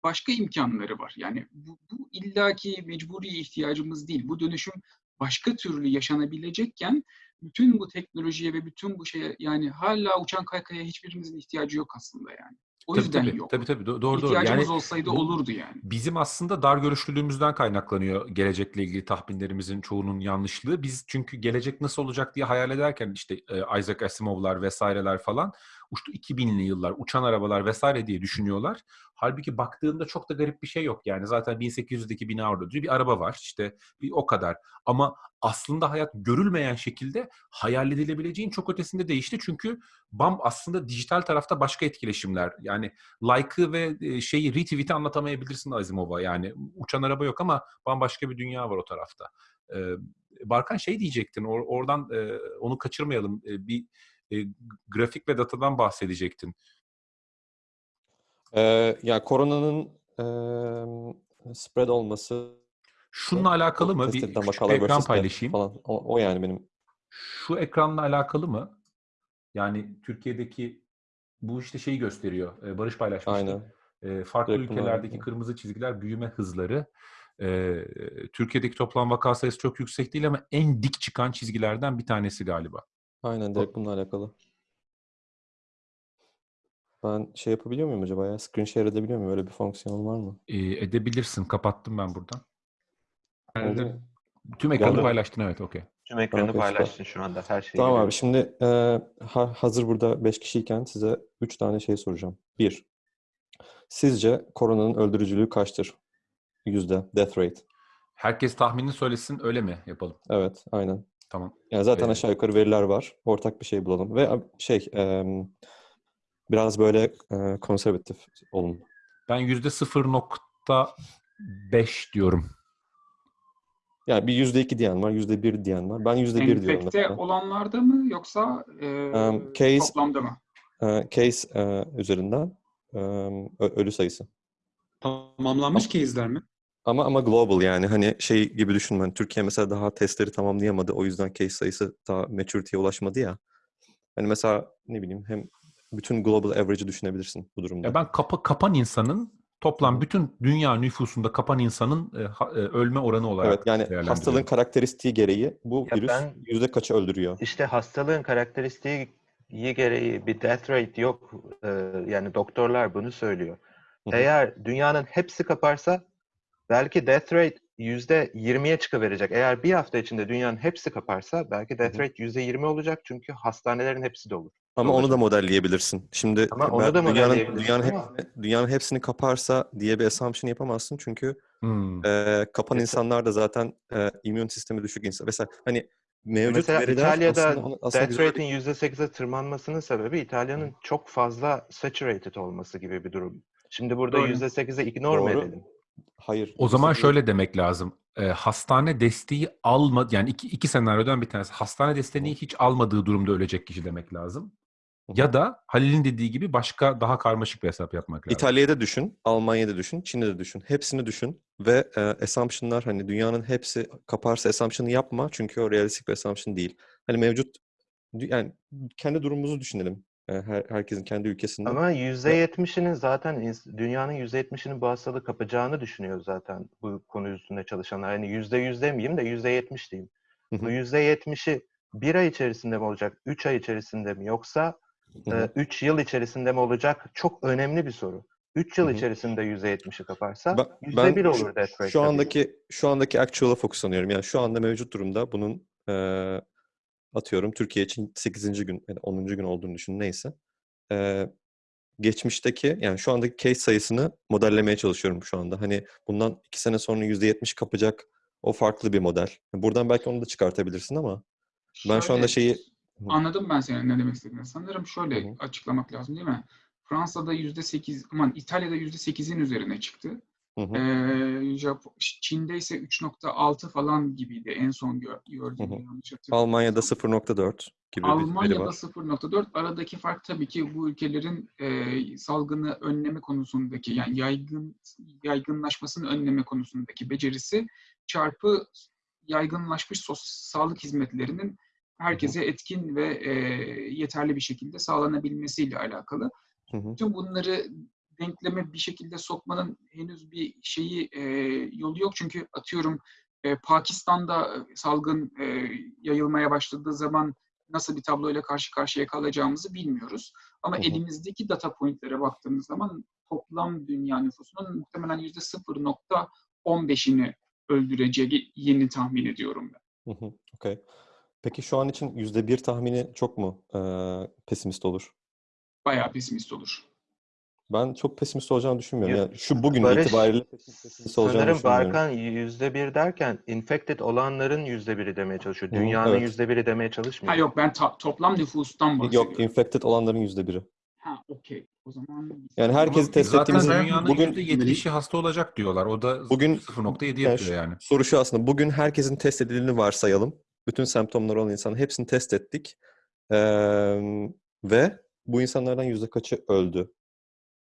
başka imkanları var. Yani bu, bu illaki mecburi ihtiyacımız değil. Bu dönüşüm başka türlü yaşanabilecekken bütün bu teknolojiye ve bütün bu şeye yani hala uçan kaykaya hiçbirimizin ihtiyacı yok aslında yani. O Tabii yüzden tabii, yok. tabii tabii Do- doğru doğru. İhtiyacımız Yani olsaydı olurdu yani. bizim aslında dar görüşlülüğümüzden kaynaklanıyor gelecekle ilgili tahminlerimizin çoğunun yanlışlığı. Biz çünkü gelecek nasıl olacak diye hayal ederken işte e, Isaac Asimov'lar vesaireler falan uçtu 2000'li yıllar, uçan arabalar vesaire diye düşünüyorlar. Halbuki baktığında çok da garip bir şey yok. Yani zaten 1800'deki bina orada duruyor. Bir araba var işte bir o kadar. Ama aslında hayat görülmeyen şekilde hayal edilebileceğin çok ötesinde değişti. Çünkü BAM aslında dijital tarafta başka etkileşimler. Yani like'ı ve e, şeyi retweet'i anlatamayabilirsin Asimov'a. Yani uçan araba yok ama bambaşka bir dünya var o tarafta. Barkan şey diyecektin. or- oradan onu kaçırmayalım. Bir e, grafik ve datadan bahsedecektin. Ee, ya koronanın eee, spread olması Şununla alakalı mı? Bir ekran paylaşayım. falan. O, o yani benim. Şu ekranla alakalı mı? Yani Türkiye'deki bu işte şeyi gösteriyor. e, Barış paylaşmıştı. Aynen. E, farklı Direkt bunlar ülkelerdeki yapıyor. kırmızı çizgiler büyüme hızları. E, Türkiye'deki toplam vaka sayısı çok yüksek değil ama en dik çıkan çizgilerden bir tanesi galiba. Aynen direkt bununla alakalı. Ben şey yapabiliyor muyum acaba ya? Screen share edebiliyor muyum? Öyle bir fonksiyon var mı? E, edebilirsin. Kapattım ben buradan. Mu? Tüm ekranı Geldi. paylaştın evet okey. Tüm ekranı süper. paylaştın şu anda her şeyi. Tamam abi şimdi e, ha- hazır burada 5 kişiyken size 3 tane şey soracağım. Bir, sizce koronanın öldürücülüğü kaçtır? Yüzde, death rate. Herkes tahminini söylesin öyle mi yapalım? Evet, aynen. Tamam. Yani zaten Ee, aşağı yukarı veriler var. Ortak bir şey bulalım. Ve ab- şey, em, biraz böyle e, konservatif olun. Ben yüzde 0.5 diyorum. Yani bir yüzde iki diyen var, yüzde bir diyen var. Ben yüzde bir diyorum Enfekte olanlarda mı yoksa e, Um, case- toplamda mı? E, case e, üzerinden ö- ölü sayısı. Tamamlanmış case'ler mi? Ama ama global yani hani şey gibi düşünme. Hani Türkiye mesela daha testleri tamamlayamadı. O yüzden case sayısı daha maturity'ye ulaşmadı ya. Hani mesela ne bileyim hem bütün global average'ı düşünebilirsin bu durumda. Ya ben kapa, kapan insanın toplam bütün dünya nüfusunda kapan insanın e, ha- e, ölme oranı olarak Evet yani hastalığın karakteristiği gereği bu Ya virüs ben- yüzde kaçı öldürüyor? İşte hastalığın karakteristiği gereği bir death rate yok. Ee, yani doktorlar bunu söylüyor. Eğer dünyanın hepsi kaparsa belki death rate yüzde 20'ye çıkıverecek. Eğer bir hafta içinde dünyanın hepsi kaparsa belki death rate yüzde 20 olacak çünkü hastanelerin hepsi dolu. Ama onu da modelleyebilirsin. Şimdi Ama onu da dünyanın modelleyebilirsin dünyanın ama- hepsini, dünyanın hepsini kaparsa diye bir assumption yapamazsın çünkü Hmm. e, kapan Mesela- insanlar da zaten e, immün sistemi düşük insan. Mesela hani mevcut Mesela İtalya'da aslında, onu- aslında death güzel rate'in %8'e tırmanmasının sebebi İtalya'nın çok fazla saturated olması gibi bir durum. Şimdi burada Doğru. %8'e ignore Doğru. edelim? Hayır. O zaman yüzde- şöyle demek lazım. E, hastane desteği alma yani iki, iki senaryodan bir tanesi. Hastane desteğini hiç almadığı durumda ölecek kişi demek lazım. Ya da Halil'in dediği gibi başka daha karmaşık bir hesap yapmak lazım. İtalya'da düşün, Almanya'da düşün, Çin'de de düşün. Hepsini düşün ve e, assumption'lar hani dünyanın hepsi kaparsa assumption'ı yapma çünkü o realistik bir assumption değil. Hani mevcut yani kendi durumumuzu düşünelim. E, her, herkesin kendi ülkesinde. Ama %70'inin zaten dünyanın %70'inin bu hastalığı kapacağını düşünüyor zaten bu konu üstünde çalışanlar. Yani %100 demeyeyim de %70 diyeyim. Bu %70'i bir ay içerisinde mi olacak, üç ay içerisinde mi yoksa. 3 yıl içerisinde mi olacak? Çok önemli bir soru. 3 yıl içerisinde %70'i kaparsa Ben- %1 ben olur death rate. Şu tabii. andaki şu andaki actual'a fokuslanıyorum. Yani şu anda mevcut durumda bunun e, atıyorum Türkiye için 8. gün yani 10. gün olduğunu düşün neyse. E, geçmişteki yani şu andaki case sayısını modellemeye çalışıyorum şu anda. Hani bundan 2 sene sonra %70 kapacak o farklı bir model. Buradan belki onu da çıkartabilirsin ama ben şu anda şeyi Anladım ben senin ne demek istediğini. Sanırım şöyle Hı açıklamak lazım değil mi? Fransa'da yüzde sekiz, aman İtalya'da yüzde sekizin üzerine çıktı. Hı hı. Ee, Jap- Çin'de ise 3.6 falan gibiydi en son gö- gördüğüm Hı hı. Almanya'da 0.4 gibi Almanya'da var. 0.4 aradaki fark tabii ki bu ülkelerin e, salgını önleme konusundaki yani yaygın yaygınlaşmasını önleme konusundaki becerisi çarpı yaygınlaşmış sos, sağlık hizmetlerinin herkese etkin ve e, yeterli bir şekilde sağlanabilmesiyle alakalı. Hı hı. Bütün bunları denkleme bir şekilde sokmanın henüz bir şeyi e, yolu yok çünkü atıyorum e, Pakistan'da salgın e, yayılmaya başladığı zaman nasıl bir tabloyla karşı karşıya kalacağımızı bilmiyoruz. Ama Hı hı. elimizdeki data pointlere baktığımız zaman toplam dünya nüfusunun muhtemelen yüzde 0.15'ini öldüreceğini tahmin ediyorum ben. Hı hı, okey. Peki şu an için yüzde bir tahmini çok mu eee, pesimist olur? Bayağı pesimist olur. Ben çok pesimist olacağını düşünmüyorum. Ya, Yani şu bugün Barış, itibariyle pesimist olacağını Sanırım düşünmüyorum. Barkan yüzde bir derken infected olanların yüzde biri demeye çalışıyor. Hı, Dünyanın evet. yüzde biri demeye çalışmıyor. Ha yok ben ta- toplam nüfustan bahsediyorum. Yok, infected olanların yüzde biri. Ha okey. O zaman Yani herkesi test zaten ettiğimiz dünyanın bugün %70'i hasta olacak diyorlar. O da Bugün- 0.7 Yani yapıyor yani. soru şu aslında. Bugün herkesin test edildiğini varsayalım. Bütün semptomları olan insanın hepsini test ettik. Eee, ve bu insanlardan yüzde kaçı öldü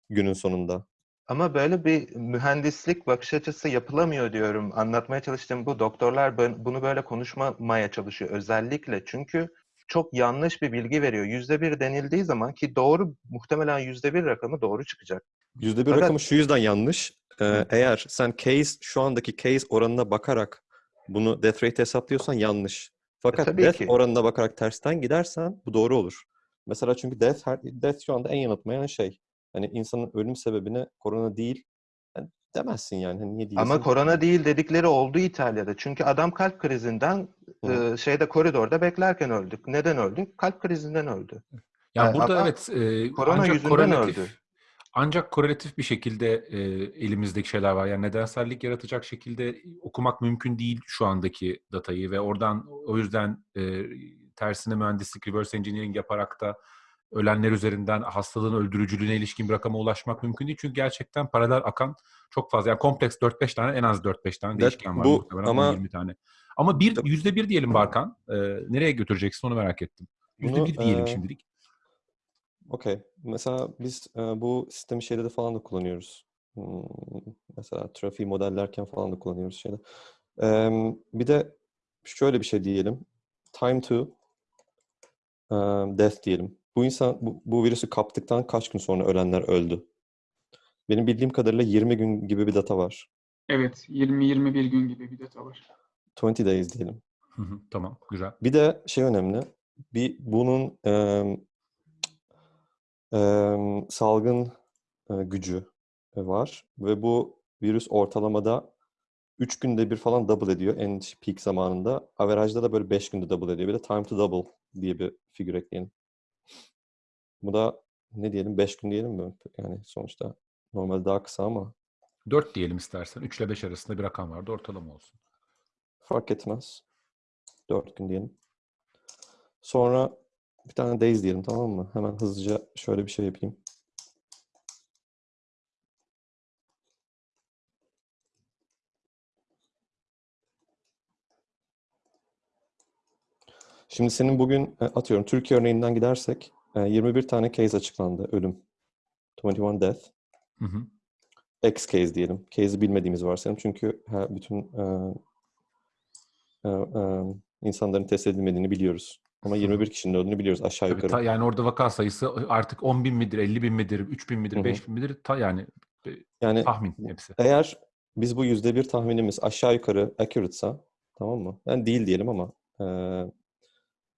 günün sonunda? Ama böyle bir mühendislik bakış açısı yapılamıyor diyorum. Anlatmaya çalıştığım bu. Doktorlar bunu böyle konuşmamaya çalışıyor özellikle. Çünkü çok yanlış bir bilgi veriyor. Yüzde bir denildiği zaman ki doğru muhtemelen yüzde bir rakamı doğru çıkacak. Yüzde bir rakamı şu yüzden yanlış. Ee, eğer sen case şu andaki case oranına bakarak bunu death rate hesaplıyorsan yanlış. Fakat tabii death ki. oranına bakarak tersten gidersen bu doğru olur. Mesela çünkü death, her- death şu anda en yanıltmayan şey. Hani insanın ölüm sebebine korona değil yani demezsin yani. Hani niye diyorsun? Ama korona değil dedikleri oldu İtalya'da. Çünkü adam kalp krizinden Hı. e, şeyde koridorda beklerken öldük. Neden öldü? Kalp krizinden öldü. Yani Ee, burada evet e, korona yüzünden öldü. Ancak korelatif bir şekilde e, elimizdeki şeyler var. Yani nedensellik yaratacak şekilde okumak mümkün değil şu andaki datayı ve oradan o yüzden e, tersine mühendislik, reverse engineering yaparak da ölenler üzerinden hastalığın öldürücülüğüne ilişkin bir rakama ulaşmak mümkün değil. Çünkü gerçekten paralel akan çok fazla. Yani kompleks 4-5 tane en az 4-5 tane değişken var. bu muhtemelen ama- 20 tane. Ama bir, yüzde bir diyelim Barkan. E, nereye götüreceksin onu merak ettim. Yüzde Bunu, bir diyelim e, şimdilik. Okey. Mesela biz e, bu sistemi şeyde de falan da kullanıyoruz. Hmm, mesela trafiği modellerken falan da kullanıyoruz şeyde. Em, bir de şöyle bir şey diyelim. Time to em, death diyelim. Bu insan bu, bu virüsü kaptıktan kaç gün sonra ölenler öldü? Benim bildiğim kadarıyla 20 gün gibi bir data var. Evet 20-21 gün gibi bir data var. 20 days diyelim. Hı hı, tamam güzel. Bir de şey önemli. Bir bunun em, salgın e, gücü e, var ve bu virüs ortalamada 3 günde bir falan double ediyor en peak zamanında. Averajda da böyle 5 günde double ediyor. Bir de time to double diye bir figür ekleyelim. Bu da ne diyelim 5 gün diyelim mi? Yani sonuçta normalde daha kısa ama 4 diyelim istersen. 3 ile 5 arasında bir rakam vardı. Ortalama olsun. fark etmez. 4 gün diyelim. Sonra bir tane days diyelim tamam mı? Hemen hızlıca şöyle bir şey yapayım. Şimdi senin bugün e, atıyorum Türkiye örneğinden gidersek e, 21 tane case açıklandı ölüm. 21 death. Hı hı. X case diyelim. Case'i bilmediğimiz varsayalım. Çünkü bütün e, e, e, insanların test edilmediğini biliyoruz. Ama 21 kişinin öldüğünü biliyoruz aşağı Tabii yukarı. ta- yani orada vaka sayısı artık 10 bin midir, 50 bin midir, 3 bin midir, hı. 5 bin midir? Ta yani Yani tahmin hepsi. eğer biz bu yüzde bir tahminimiz aşağı yukarı accurate'sa tamam mı? Yani değil diyelim ama e,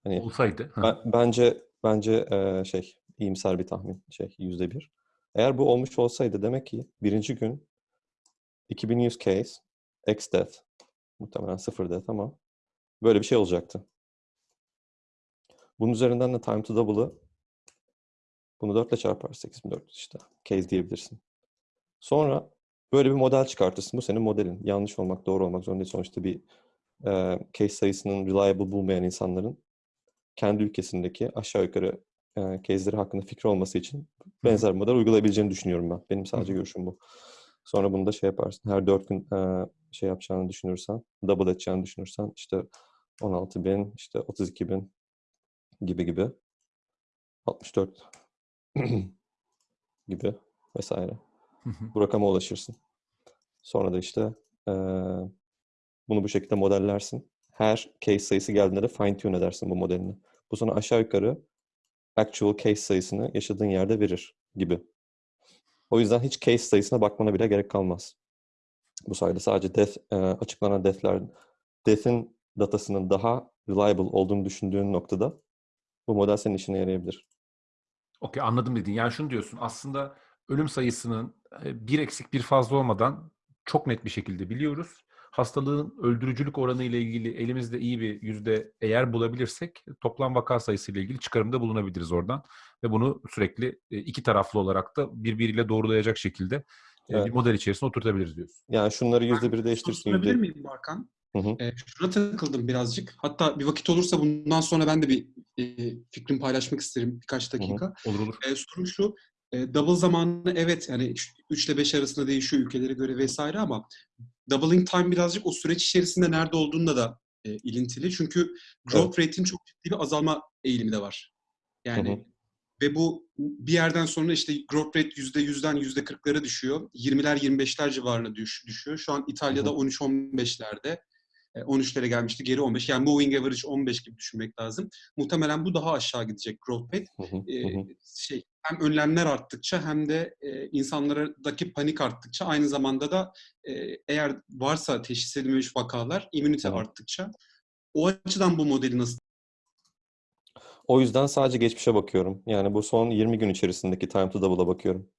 hani Olsaydı. hı. ben- bence bence e, şey iyimser bir tahmin şey yüzde bir. Eğer bu olmuş olsaydı demek ki birinci gün 2100 case X death muhtemelen sıfır death ama böyle bir şey olacaktı. Bunun üzerinden de time to double'ı bunu 4 ile çarpar 8400 işte. Case diyebilirsin. Sonra böyle bir model çıkartırsın. Bu senin modelin. Yanlış olmak, doğru olmak zorunda değil. Sonuçta bir e, case sayısının reliable bulmayan insanların kendi ülkesindeki aşağı yukarı e, case'leri hakkında fikri olması için benzer model uygulayabileceğini düşünüyorum ben. Benim sadece hı. görüşüm bu. Sonra bunu da şey yaparsın. Her 4 gün e, şey yapacağını düşünürsen, double edeceğini düşünürsen işte 16 bin, işte 32 bin gibi gibi 64 gibi vesaire. Bu rakama ulaşırsın. Sonra da işte eee, bunu bu şekilde modellersin. Her case sayısı geldiğinde de fine tune edersin bu modelini. Bu sana aşağı yukarı actual case sayısını yaşadığın yerde verir gibi. O yüzden hiç case sayısına bakmana bile gerek kalmaz. Bu sayede sadece death, eee, açıklanan death'ler, death'in datasının daha reliable olduğunu düşündüğün noktada bu model senin işine yarayabilir. Okey anladım dedin. Yani şunu diyorsun aslında ölüm sayısının e, bir eksik bir fazla olmadan çok net bir şekilde biliyoruz. Hastalığın öldürücülük oranı ile ilgili elimizde iyi bir yüzde eğer bulabilirsek toplam vaka sayısı ile ilgili çıkarımda bulunabiliriz oradan. Ve bunu sürekli e, iki taraflı olarak da birbiriyle doğrulayacak şekilde e, Evet. bir model içerisine oturtabiliriz diyorsun. Yani şunları yüzde bir değiştirsin. Sorabilir Yüzde... miyim Barkan? Hı hı. Ee, şuna takıldım birazcık. Hatta bir vakit olursa bundan sonra ben de bir e, fikrimi paylaşmak isterim birkaç dakika. Olur olur. E, sorum şu, e, double zamanı evet yani 3 ile 5 arasında değişiyor ülkelere göre vesaire ama doubling time birazcık o süreç içerisinde nerede olduğunda da e, ilintili. Çünkü growth rate'in çok ciddi bir azalma eğilimi de var. Yani Hı hı. ve bu bir yerden sonra işte growth rate %100'den %40'lara düşüyor. 20'ler 25'ler civarına düş, düşüyor. Şu an İtalya'da Hı hı. 13-15'lerde. E, 13'lere gelmişti. Geri 15. Yani moving average 15 gibi düşünmek lazım. Muhtemelen bu daha aşağı gidecek growth rate. Hı hı. E, Hı hı. şey hem önlemler arttıkça hem de e, insanlardaki panik arttıkça aynı zamanda da e, eğer varsa teşhis edilmemiş vakalar immünite arttıkça o açıdan bu modeli nasıl O yüzden sadece geçmişe bakıyorum. Yani bu son 20 gün içerisindeki time to double'a bakıyorum.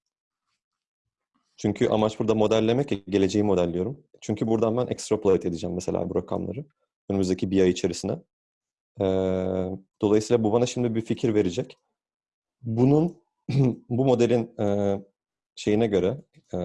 Çünkü amaç burada modellemek ya, geleceği modelliyorum. Çünkü buradan ben extrapolate edeceğim mesela bu rakamları. Önümüzdeki bir ay içerisine. Ee, dolayısıyla bu bana şimdi bir fikir verecek. Bunun, bu modelin e, şeyine göre, e,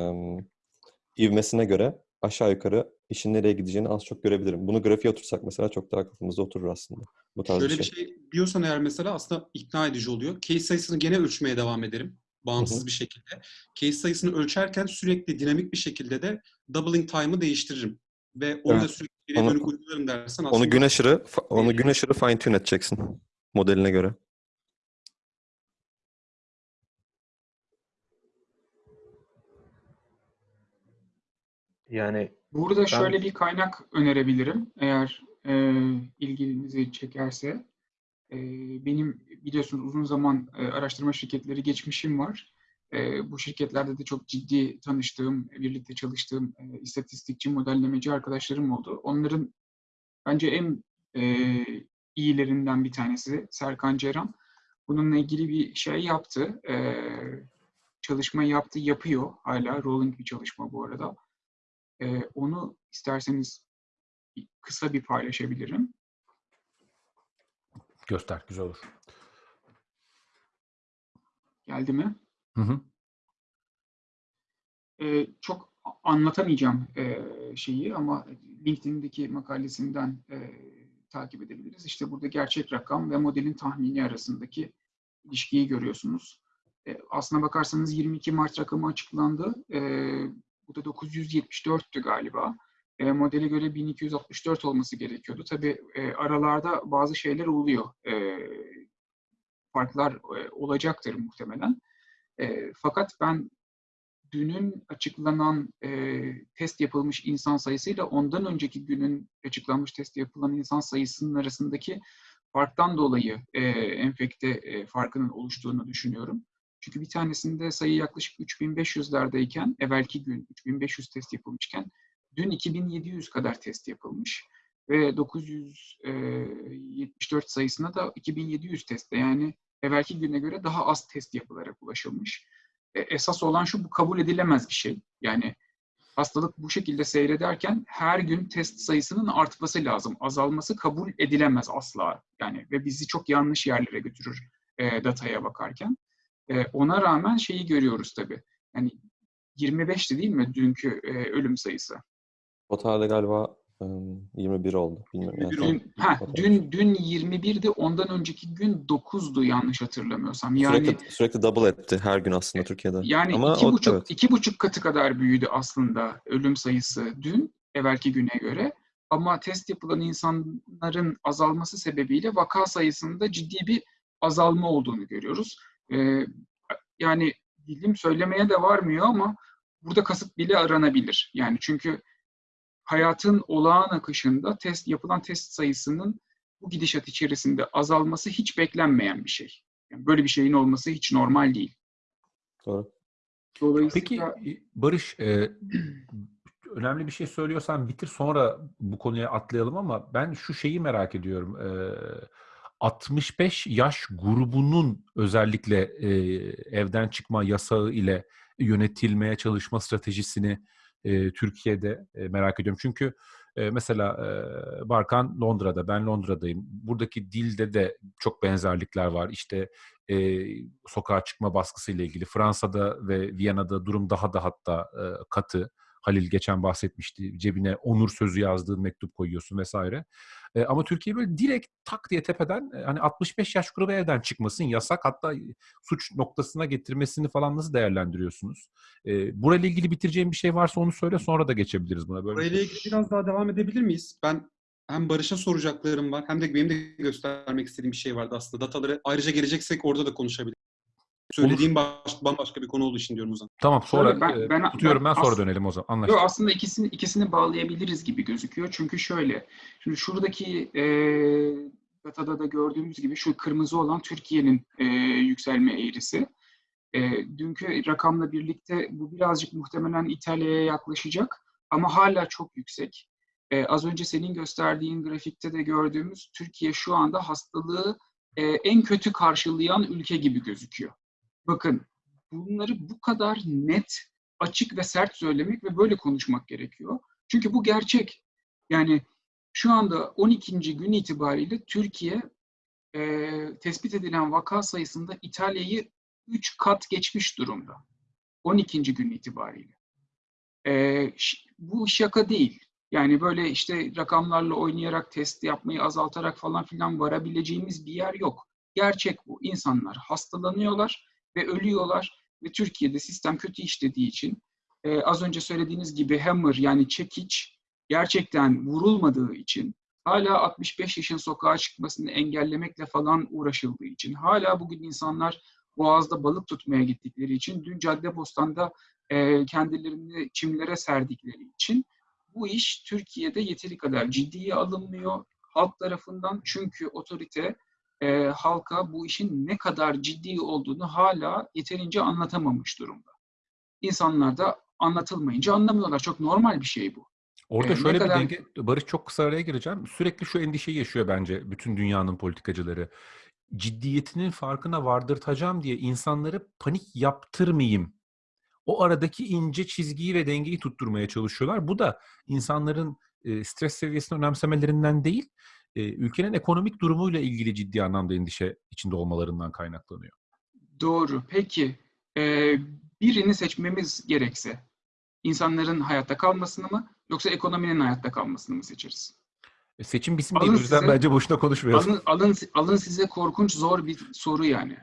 ivmesine göre aşağı yukarı işin nereye gideceğini az çok görebilirim. Bunu grafiğe otursak mesela çok daha kafamızda oturur aslında. Bu tarz Şöyle bir bir şey. şey diyorsan eğer mesela aslında ikna edici oluyor. Case sayısını gene ölçmeye devam ederim. Bağımsız Hı hı. bir şekilde. Case sayısını ölçerken sürekli dinamik bir şekilde de doubling time'ı değiştiririm. Ve onu da Evet. sürekli geriye Onu- dönük uygularım dersen aslında Onu gün aşırı onu gün aşırı fine tune edeceksin modeline göre. Yani Burada şöyle bir kaynak önerebilirim eğer e, ilginizi çekerse. Benim biliyorsunuz uzun zaman araştırma şirketleri geçmişim var. Bu şirketlerde de çok ciddi tanıştığım, birlikte çalıştığım istatistikçi, modellemeci arkadaşlarım oldu. Onların bence en iyilerinden bir tanesi Serkan Ceyran. Bununla ilgili bir şey yaptı. Çalışma yaptı, yapıyor hala. Rolling bir çalışma bu arada. Onu isterseniz kısa bir paylaşabilirim. Göster güzel olur. Geldi mi? Hı hı. Ee, çok anlatamayacağım e, şeyi ama LinkedIn'deki makalesinden e, takip edebiliriz. İşte burada gerçek rakam ve modelin tahmini arasındaki ilişkiyi görüyorsunuz. E, aslına bakarsanız 22 Mart rakamı açıklandı. E, bu da 974'tü galiba. E, modele göre 1264 olması gerekiyordu. Tabii e, aralarda bazı şeyler oluyor. E, farklar e, olacaktır muhtemelen. E, fakat ben dünün açıklanan e, test yapılmış insan sayısıyla ondan önceki günün açıklanmış test yapılan insan sayısının arasındaki farktan dolayı e, enfekte e, farkının oluştuğunu düşünüyorum. Çünkü bir tanesinde sayı yaklaşık 3500'lerdeyken, evvelki gün 3500 test yapılmışken, dün 2700 kadar test yapılmış. Ve 974 sayısına da 2700 testte yani evvelki güne göre daha az test yapılarak ulaşılmış. E, esas olan şu, bu kabul edilemez bir şey. Yani hastalık bu şekilde seyrederken her gün test sayısının artması lazım. Azalması kabul edilemez asla. Yani ve bizi çok yanlış yerlere götürür e, dataya bakarken. E, ona rağmen şeyi görüyoruz tabii. Yani 25'ti değil mi dünkü e, ölüm sayısı? Totalde galiba ım, 21 oldu. Bilmiyorum. Yani 21 tam- oldu. Dün, ha, dün dün 21'di. Ondan önceki gün 9'du yanlış hatırlamıyorsam. Yani sürekli sürekli double etti her gün aslında Türkiye'de. Yani Ama iki o- buçuk, evet. iki buçuk katı kadar büyüdü aslında ölüm sayısı dün, evvelki güne göre. Ama test yapılan insanların azalması sebebiyle vaka sayısında ciddi bir azalma olduğunu görüyoruz. Ee, yani dilim söylemeye de varmıyor ama burada kasıt bile aranabilir. Yani çünkü hayatın olağan akışında test yapılan test sayısının bu gidişat içerisinde azalması hiç beklenmeyen bir şey. Yani böyle bir şeyin olması hiç normal değil. Doğru. Peki Dolayısıyla e, Barış e, önemli bir şey söylüyorsan bitir sonra bu konuya atlayalım ama ben şu şeyi merak ediyorum. E, 65 yaş grubunun özellikle e, evden çıkma yasağı ile yönetilmeye çalışma stratejisini e, Türkiye'de e, merak ediyorum. Çünkü e, mesela e, Barkan Londra'da, ben Londra'dayım. Buradaki dilde de çok benzerlikler var. İşte e, sokağa çıkma baskısı ile ilgili. Fransa'da ve Viyana'da durum daha da hatta e, katı. Halil geçen bahsetmişti. Cebine onur sözü yazdığın mektup koyuyorsun vesaire. E, ama Türkiye böyle direkt tak diye tepeden e, hani 65 yaş grubu evden çıkmasın yasak hatta suç noktasına getirmesini falan nasıl değerlendiriyorsunuz? E, burayla ilgili bitireceğim bir şey varsa onu söyle sonra da geçebiliriz buna. Böyle Burayla ilgili biraz daha devam edebilir miyiz? Ben hem Barış'a soracaklarım var hem de benim de göstermek istediğim bir şey vardı aslında. Dataları ayrıca geleceksek orada da konuşabiliriz. Söylediğim baş, bambaşka bir konu olduğu için diyorum o zaman. Tamam sonra Şöyle ben- e, ben- tutuyorum ben, ben sonra as- dönelim o zaman. Yok Anlaştık. aslında ikisini ikisini bağlayabiliriz gibi gözüküyor. Çünkü şöyle, şimdi şuradaki e, datada da gördüğümüz gibi şu kırmızı olan Türkiye'nin e, yükselme eğrisi. E, dünkü rakamla birlikte bu birazcık muhtemelen İtalya'ya yaklaşacak ama hala çok yüksek. E, az önce senin gösterdiğin grafikte de gördüğümüz Türkiye şu anda hastalığı e, en kötü karşılayan ülke gibi gözüküyor. Bakın bunları bu kadar net açık ve sert söylemek ve böyle konuşmak gerekiyor. Çünkü bu gerçek. Yani şu anda 12. gün itibariyle Türkiye e, tespit edilen vaka sayısında İtalya'yı 3 kat geçmiş durumda. 12. gün itibariyle. E, bu şaka değil. Yani böyle işte rakamlarla oynayarak, test yapmayı azaltarak falan filan varabileceğimiz bir yer yok. Gerçek bu. İnsanlar hastalanıyorlar ve ölüyorlar. Ve Türkiye'de sistem kötü işlediği için e, az önce söylediğiniz gibi hammer yani çekiç gerçekten vurulmadığı için hala 65 yaşın sokağa çıkmasını engellemekle falan uğraşıldığı için hala bugün insanlar boğazda balık tutmaya gittikleri için dün Caddebostan'da e, kendilerini çimlere serdikleri için bu iş Türkiye'de yeteri kadar ciddiye alınmıyor halk tarafından. Çünkü otorite e, halka bu işin ne kadar ciddi olduğunu hala yeterince anlatamamış durumda. İnsanlar da anlatılmayınca anlamıyorlar. Çok normal bir şey bu. Orada e, ne şöyle bir kadar- denge, Barış çok kısa araya gireceğim. Sürekli şu endişeyi yaşıyor bence bütün dünyanın politikacıları. Ciddiyetinin farkına vardırtacağım diye insanları panik yaptırmayayım. O aradaki ince çizgiyi ve dengeyi tutturmaya çalışıyorlar. Bu da insanların e, stres seviyesini önemsemelerinden değil, e, ülkenin ekonomik durumuyla ilgili ciddi anlamda endişe içinde olmalarından kaynaklanıyor. Doğru. Peki e, birini seçmemiz gerekse insanların hayatta kalmasını mı yoksa ekonominin hayatta kalmasını mı seçeriz? E, seçim bizim Alın değil. O yüzden size- bence boşuna konuşmayalım. Alın, alın, alın size korkunç zor bir soru yani.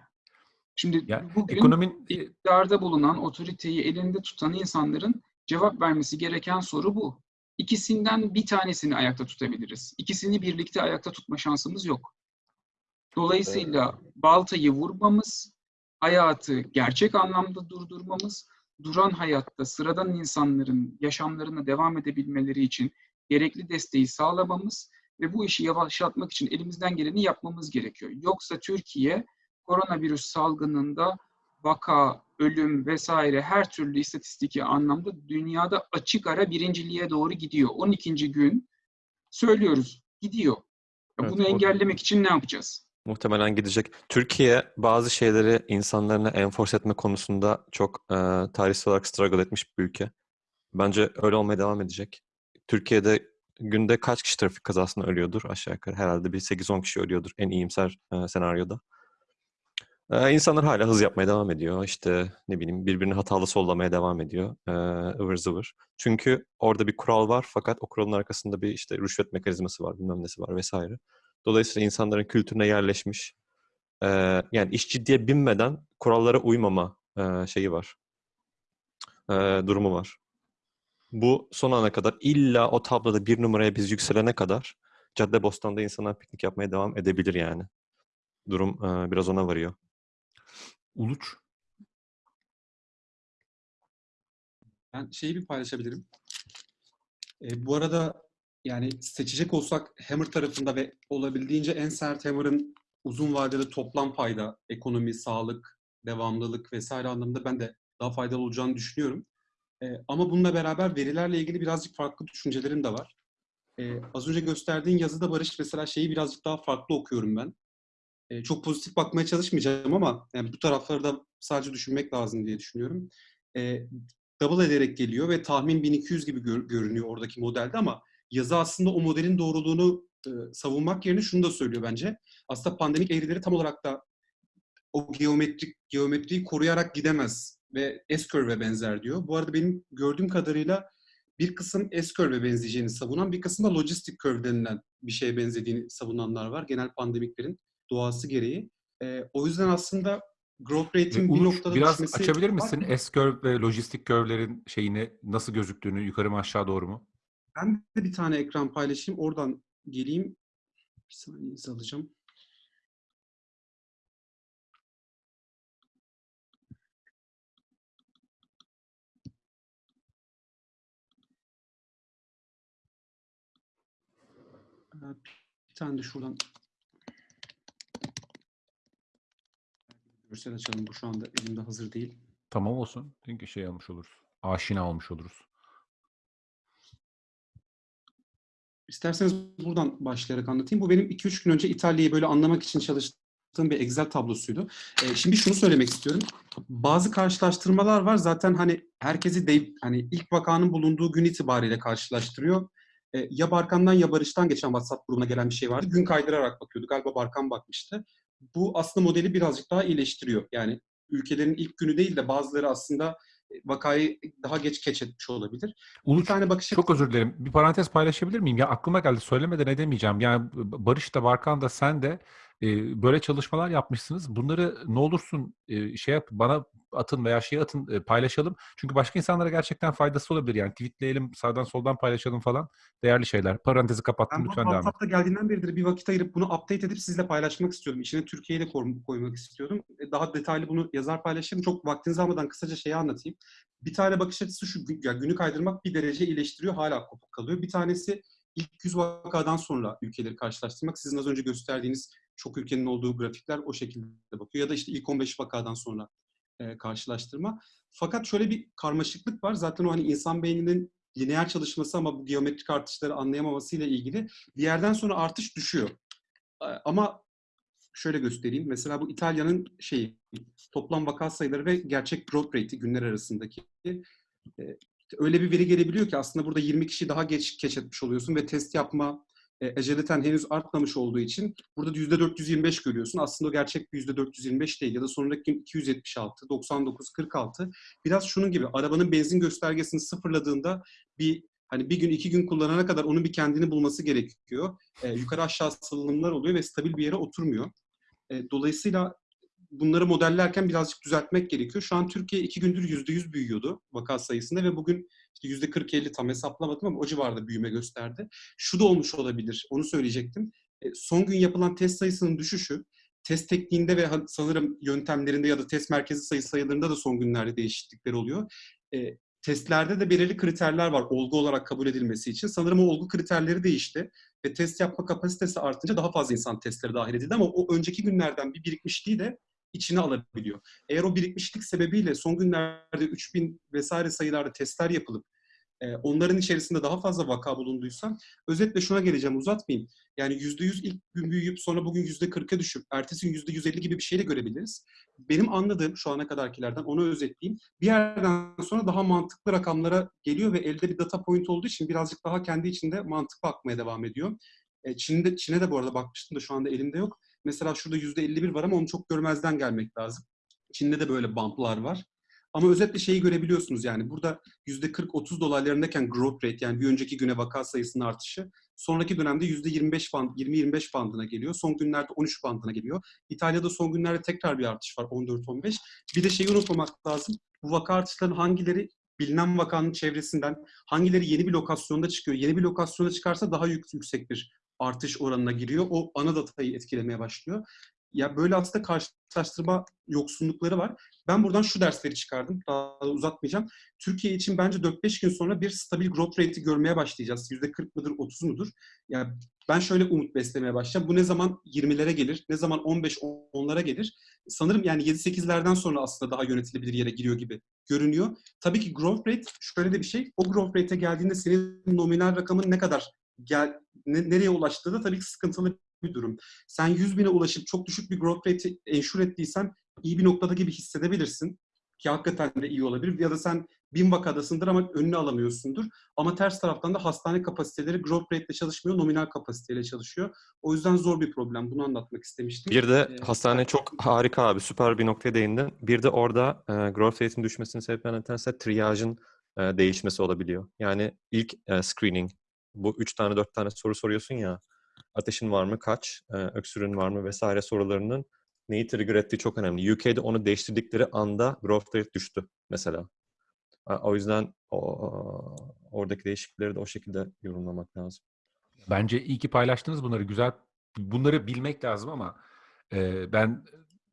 Şimdi Ya, bugün ekonomin iktidarda bulunan otoriteyi elinde tutan insanların cevap vermesi gereken soru bu. İkisinden bir tanesini ayakta tutabiliriz. İkisini birlikte ayakta tutma şansımız yok. Dolayısıyla baltayı vurmamız, hayatı gerçek anlamda durdurmamız, duran hayatta sıradan insanların yaşamlarına devam edebilmeleri için gerekli desteği sağlamamız ve bu işi yavaşlatmak için elimizden geleni yapmamız gerekiyor. Yoksa Türkiye koronavirüs salgınında vaka, ölüm vesaire her türlü istatistiki anlamda dünyada açık ara birinciliğe doğru gidiyor. 12. gün söylüyoruz gidiyor. Ya Evet, Bunu engellemek için ne yapacağız? Muhtemelen gidecek. Türkiye bazı şeyleri insanlarına enforce etme konusunda çok e, tarihsel olarak struggle etmiş bir ülke. Bence öyle olmaya devam edecek. Türkiye'de günde kaç kişi trafik kazasında ölüyordur aşağı yukarı? Herhalde bir 8-10 kişi ölüyordur en iyimser e, senaryoda. E, insanlar hala hız yapmaya devam ediyor. İşte ne bileyim birbirini hatalı sollamaya devam ediyor. E, ıvır zıvır. Çünkü orada bir kural var fakat o kuralın arkasında bir işte rüşvet mekanizması var, bilmem nesi var vesaire. Dolayısıyla insanların kültürüne yerleşmiş, yani iş ciddiye binmeden kurallara uymama şeyi var, durumu var. Bu son ana kadar illa o tabloda bir numaraya biz yükselene kadar Caddebostan'da insanlar piknik yapmaya devam edebilir yani. Durum biraz ona varıyor. Uluç. Ben şeyi bir paylaşabilirim. E, bu arada yani seçecek olsak Hammer tarafında ve olabildiğince en sert Hammer'ın uzun vadede toplam fayda, ekonomi, sağlık, devamlılık vesaire anlamında ben de daha faydalı olacağını düşünüyorum. E, ama bununla beraber verilerle ilgili birazcık farklı düşüncelerim de var. E, az önce gösterdiğin yazıda Barış mesela şeyi birazcık daha farklı okuyorum ben. Çok pozitif bakmaya çalışmayacağım ama yani bu tarafları da sadece düşünmek lazım diye düşünüyorum. E, double ederek geliyor ve tahmin 1200 gibi gör- görünüyor oradaki modelde ama yazı aslında o modelin doğruluğunu e, savunmak yerine şunu da söylüyor bence. Aslında pandemik eğrileri tam olarak da o geometrik geometriyi koruyarak gidemez ve S-curve'e benzer diyor. Bu arada benim gördüğüm kadarıyla bir kısım S-curve'e benzeyeceğini savunan, bir kısım da logistic curve denilen bir şeye benzediğini savunanlar var. Genel pandemiklerin doğası gereği. Ee, o yüzden aslında growth rate'in bir Uluç, noktada biraz düşmesi... açabilir misin S-curve ve lojistik curve'lerin şeyini nasıl gözüktüğünü yukarı mı aşağı doğru mu? Ben de bir tane ekran paylaşayım. Oradan geleyim. Bir saniyenizi alacağım. Bir tane de şuradan görsel açalım. Bu şu anda elimde hazır değil. Tamam olsun. Çünkü şey almış oluruz. Aşina olmuş oluruz. İsterseniz buradan başlayarak anlatayım. Bu benim 2-3 gün önce İtalya'yı böyle anlamak için çalıştığım bir Excel tablosuydu. Ee, şimdi şunu söylemek istiyorum. Bazı karşılaştırmalar var. Zaten hani herkesi de, hani ilk vakanın bulunduğu gün itibariyle karşılaştırıyor. Ee, ya Barkan'dan ya Barış'tan geçen WhatsApp grubuna gelen bir şey vardı. Gün kaydırarak bakıyordu. Galiba Barkan bakmıştı. Bu aslında modeli birazcık daha iyileştiriyor. Yani ülkelerin ilk günü değil de bazıları aslında vakayı daha geç keçetmiş olabilir. Bir Uluç, tane bakış çok özür dilerim. Bir parantez paylaşabilir miyim? Ya aklıma geldi. Söylemeden edemeyeceğim. Yani Barış da Barkan da sen de e, böyle çalışmalar yapmışsınız. Bunları ne olursun e, şey yap bana atın veya şey atın e, paylaşalım. Çünkü başka insanlara gerçekten faydası olabilir. Yani tweetleyelim, sağdan soldan paylaşalım falan. Değerli şeyler. Parantezi kapattım. Ben Lütfen devam et. Geldiğinden beridir bir vakit ayırıp bunu update edip sizle paylaşmak istiyordum. İçine Türkiye'yi de koy- koymak istiyordum. E, Daha detaylı bunu yazar paylaşırım. Çok vaktinizi almadan kısaca şeyi anlatayım. Bir tane bakış açısı şu, gü- ya günü kaydırmak bir derece iyileştiriyor, hala kopuk kalıyor. Bir tanesi ilk 100 vakadan sonra ülkeleri karşılaştırmak. Sizin az önce gösterdiğiniz çok ülkenin olduğu grafikler o şekilde bakıyor. Ya da işte ilk 15 vakadan sonra e, karşılaştırma. Fakat şöyle bir karmaşıklık var. Zaten o hani insan beyninin lineer çalışması ama bu geometrik artışları anlayamamasıyla ilgili bir yerden sonra artış düşüyor. Ama şöyle göstereyim. Mesela bu İtalya'nın şeyi toplam vaka sayıları ve gerçek growth rate'i günler arasındaki e, öyle bir veri gelebiliyor ki aslında burada 20 kişi daha geç keşfetmiş oluyorsun ve test yapma e, henüz artmamış olduğu için burada %425 görüyorsun. Aslında o gerçek bir %425 değil ya da sonraki gün 276, 99, 46. Biraz şunun gibi arabanın benzin göstergesini sıfırladığında bir hani bir gün iki gün kullanana kadar onun bir kendini bulması gerekiyor. E, yukarı aşağı salınımlar oluyor ve stabil bir yere oturmuyor. E, dolayısıyla bunları modellerken birazcık düzeltmek gerekiyor. Şu an Türkiye iki gündür yüzde yüz büyüyordu vaka sayısında ve bugün işte yüzde 40-50 tam hesaplamadım ama o civarda büyüme gösterdi. Şu da olmuş olabilir, onu söyleyecektim. E, son gün yapılan test sayısının düşüşü, test tekniğinde ve sanırım yöntemlerinde ya da test merkezi sayı sayılarında da son günlerde değişiklikler oluyor. E, testlerde de belirli kriterler var olgu olarak kabul edilmesi için. Sanırım o olgu kriterleri değişti ve test yapma kapasitesi artınca daha fazla insan testlere dahil edildi ama o önceki günlerden bir birikmişliği de içine alabiliyor. Eğer o birikmişlik sebebiyle son günlerde 3000 vesaire sayılarda testler yapılıp e, onların içerisinde daha fazla vaka bulunduysa özetle şuna geleceğim uzatmayayım. Yani %100 ilk gün büyüyüp sonra bugün %40'a düşüp ertesi gün %150 gibi bir şeyle görebiliriz. Benim anladığım şu ana kadarkilerden onu özetleyeyim. Bir yerden sonra daha mantıklı rakamlara geliyor ve elde bir data point olduğu için birazcık daha kendi içinde mantıklı akmaya devam ediyor. E, Çin'de, Çin'e de bu arada bakmıştım da şu anda elimde yok. Mesela şurada %51 var ama onu çok görmezden gelmek lazım. Çin'de de böyle bump'lar var. Ama özetle şeyi görebiliyorsunuz yani burada %40-30 dolaylarındayken growth rate yani bir önceki güne vaka sayısının artışı sonraki dönemde %25 band, 20-25 bandına geliyor. Son günlerde 13 bandına geliyor. İtalya'da son günlerde tekrar bir artış var 14-15. Bir de şeyi unutmamak lazım. Bu vaka artışlarının hangileri bilinen vakanın çevresinden, hangileri yeni bir lokasyonda çıkıyor. Yeni bir lokasyonda çıkarsa daha yük- yüksek bir artış oranına giriyor. O ana datayı etkilemeye başlıyor. Ya böyle aslında karşılaştırma yoksunlukları var. Ben buradan şu dersleri çıkardım. Daha da uzatmayacağım. Türkiye için bence 4-5 gün sonra bir stabil growth rate'i görmeye başlayacağız. %40 mıdır, 30 mudur? Yani ben şöyle umut beslemeye başlayacağım. Bu ne zaman 20'lere gelir, ne zaman 15-10'lara gelir? Sanırım yani 7-8'lerden sonra aslında daha yönetilebilir yere giriyor gibi görünüyor. Tabii ki growth rate şöyle de bir şey. O growth rate'e geldiğinde senin nominal rakamın ne kadar gel, ne- nereye ulaştığı da tabii ki sıkıntılı bir durum. Sen 100 bine ulaşıp çok düşük bir growth rate'i ensure ettiysen iyi bir noktada gibi hissedebilirsin. Ki hakikaten de iyi olabilir. Ya da sen bin vakadasındır ama önünü alamıyorsundur. Ama ters taraftan da hastane kapasiteleri growth rate ile çalışmıyor, nominal kapasiteyle çalışıyor. O yüzden zor bir problem. Bunu anlatmak istemiştim. Bir de Ee, hastane çok harika abi. Süper bir noktaya değindin. Bir de orada e, growth rate'in düşmesinin sebeplerinden bir tanesi triyajın e, değişmesi olabiliyor. Yani ilk e, screening. Bu üç tane dört tane soru soruyorsun ya. Ateşin var mı? Kaç? E, öksürüğün var mı? Vesaire sorularının neyi trigger ettiği çok önemli. UK'de onu değiştirdikleri anda growth rate düştü mesela. O yüzden o, oradaki değişiklikleri de o şekilde yorumlamak lazım. Bence iyi ki paylaştınız bunları. Güzel. Bunları bilmek lazım ama e, ben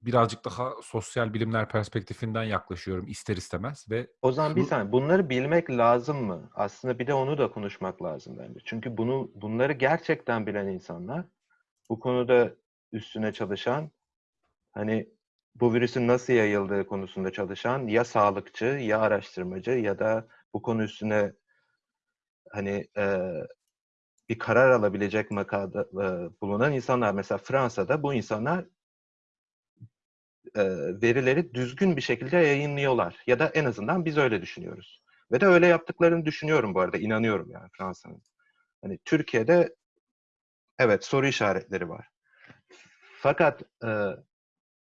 birazcık daha sosyal bilimler perspektifinden yaklaşıyorum ister istemez ve O zaman bir saniye. Bunları bilmek lazım mı? Aslında bir de onu da konuşmak lazım bence. Çünkü bunu bunları gerçekten bilen insanlar, bu konuda üstüne çalışan, hani bu virüsün nasıl yayıldığı konusunda çalışan ya sağlıkçı ya araştırmacı ya da bu konu üstüne hani e, bir karar alabilecek makada e, bulunan insanlar. Mesela Fransa'da bu insanlar e, verileri düzgün bir şekilde yayınlıyorlar. Ya da en azından biz öyle düşünüyoruz. Ve de öyle yaptıklarını düşünüyorum bu arada. inanıyorum yani Fransa'nın. Hani Türkiye'de evet soru işaretleri var. Fakat e,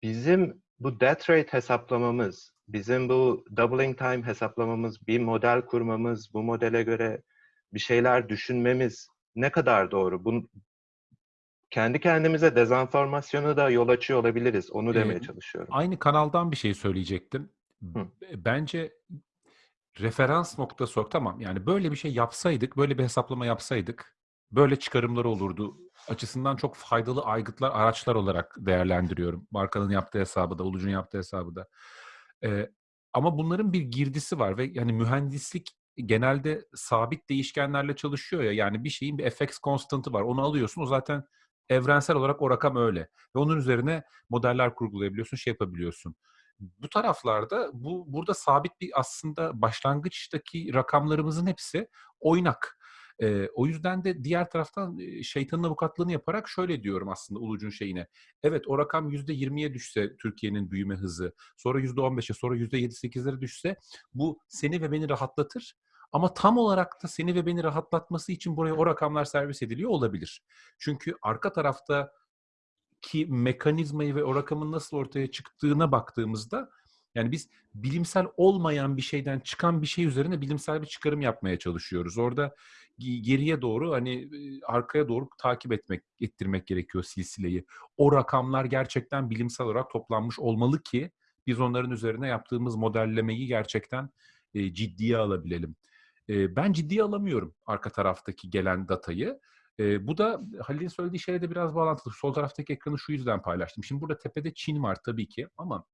bizim bu death rate hesaplamamız, bizim bu doubling time hesaplamamız, bir model kurmamız, bu modele göre bir şeyler düşünmemiz ne kadar doğru? Bunu, kendi kendimize dezenformasyonu da yol açıyor olabiliriz. Onu demeye Ee, çalışıyorum. aynı kanaldan bir şey söyleyecektim. Hı. Bence referans noktası olarak tamam yani böyle bir şey yapsaydık, böyle bir hesaplama yapsaydık böyle çıkarımları olurdu açısından çok faydalı aygıtlar, araçlar olarak değerlendiriyorum. Markanın yaptığı hesabı da, Ulucun yaptığı hesabı da. Ee, ama bunların bir girdisi var ve yani mühendislik genelde sabit değişkenlerle çalışıyor ya. Yani bir şeyin bir fx konstantı var. Onu alıyorsun. O zaten evrensel olarak o rakam öyle. Ve onun üzerine modeller kurgulayabiliyorsun, şey yapabiliyorsun. Bu taraflarda bu burada sabit bir aslında başlangıçtaki rakamlarımızın hepsi oynak. Ee, o yüzden de diğer taraftan e, şeytanın avukatlığını yaparak şöyle diyorum aslında Ulucun şeyine. Evet o rakam %20'ye düşse Türkiye'nin büyüme hızı, sonra %15'e, sonra %7-8'lere düşse bu seni ve beni rahatlatır. Ama tam olarak da seni ve beni rahatlatması için buraya o rakamlar servis ediliyor olabilir. Çünkü arka tarafta ki mekanizmayı ve o rakamın nasıl ortaya çıktığına baktığımızda yani biz bilimsel olmayan bir şeyden çıkan bir şey üzerine bilimsel bir çıkarım yapmaya çalışıyoruz. Orada ge- geriye doğru hani arkaya doğru takip etmek, ettirmek gerekiyor silsileyi. O rakamlar gerçekten bilimsel olarak toplanmış olmalı ki biz onların üzerine yaptığımız modellemeyi gerçekten ciddiye alabilelim. E, ben ciddiye alamıyorum arka taraftaki gelen datayı. E, bu da Halil'in söylediği şeyle de biraz bağlantılı. Sol taraftaki ekranı şu yüzden paylaştım. Şimdi burada tepede Çin var tabii ki ama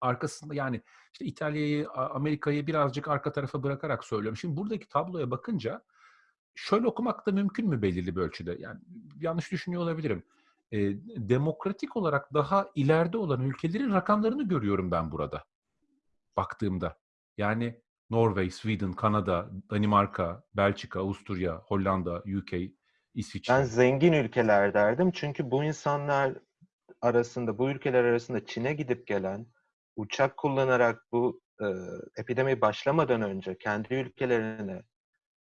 arkasında yani işte İtalya'yı, Amerika'yı birazcık arka tarafa bırakarak söylüyorum. Şimdi buradaki tabloya bakınca şöyle okumak da mümkün mü belirli bir ölçüde? Yani yanlış düşünüyor olabilirim. E, demokratik olarak daha ileride olan ülkelerin rakamlarını görüyorum ben burada. Baktığımda. Yani Norveç, Sweden, Kanada, Danimarka, Belçika, Avusturya, Hollanda, UK, İsviçre. Ben zengin ülkeler derdim çünkü bu insanlar arasında, bu ülkeler arasında Çin'e gidip gelen, uçak kullanarak bu e, epidemi başlamadan önce kendi ülkelerine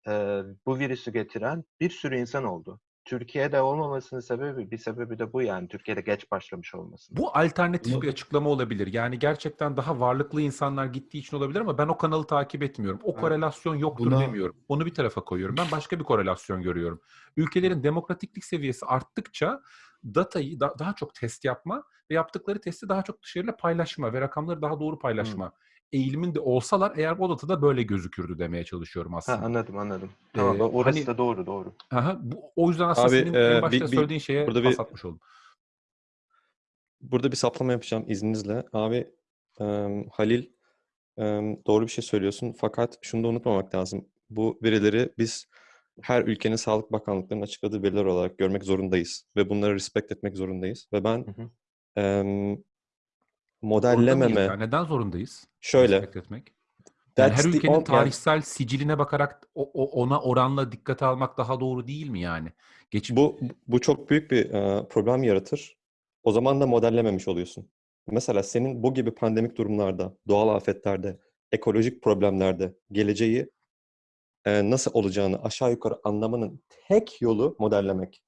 e, bu virüsü getiren bir sürü insan oldu. Türkiye'de olmamasının sebebi, bir sebebi de bu yani. Türkiye'de geç başlamış olması. Bu alternatif Bunu- bir açıklama olabilir. Yani gerçekten daha varlıklı insanlar gittiği için olabilir ama ben o kanalı takip etmiyorum. O korelasyon yoktur buna- demiyorum. Onu bir tarafa koyuyorum. Ben başka bir korelasyon görüyorum. Ülkelerin demokratiklik seviyesi arttıkça datayı da- daha çok test yapma ve yaptıkları testi daha çok dışarıyla paylaşma ve rakamları daha doğru paylaşma eğiliminde olsalar eğer o datada böyle gözükürdü demeye çalışıyorum Ha, aslında. anladım anladım. Tamam, Ee, orası hani- da doğru doğru. Aha, bu, o yüzden aslında Abi, senin e, en başta bir- bir- söylediğin şeye burada pas bir- atmış oldum. Burada bir saplama yapacağım izninizle. Abi em, Halil em, doğru bir şey söylüyorsun fakat şunu da unutmamak lazım. Bu verileri biz her ülkenin sağlık bakanlıklarının açıkladığı veriler olarak görmek zorundayız ve bunları respect etmek zorundayız. Ve ben Hı hı. Modellememe? Neden zorundayız? şöyle etmek. Yani her the ülkenin yani tarihsel siciline bakarak o, o- ona oranla dikkate almak daha doğru değil mi yani? Geç, bu bu çok büyük bir e, problem yaratır. O zaman da modellememiş oluyorsun. Mesela senin bu gibi pandemik durumlarda, doğal afetlerde, ekolojik problemlerde geleceği e, nasıl olacağını aşağı yukarı anlamanın tek yolu modellemek.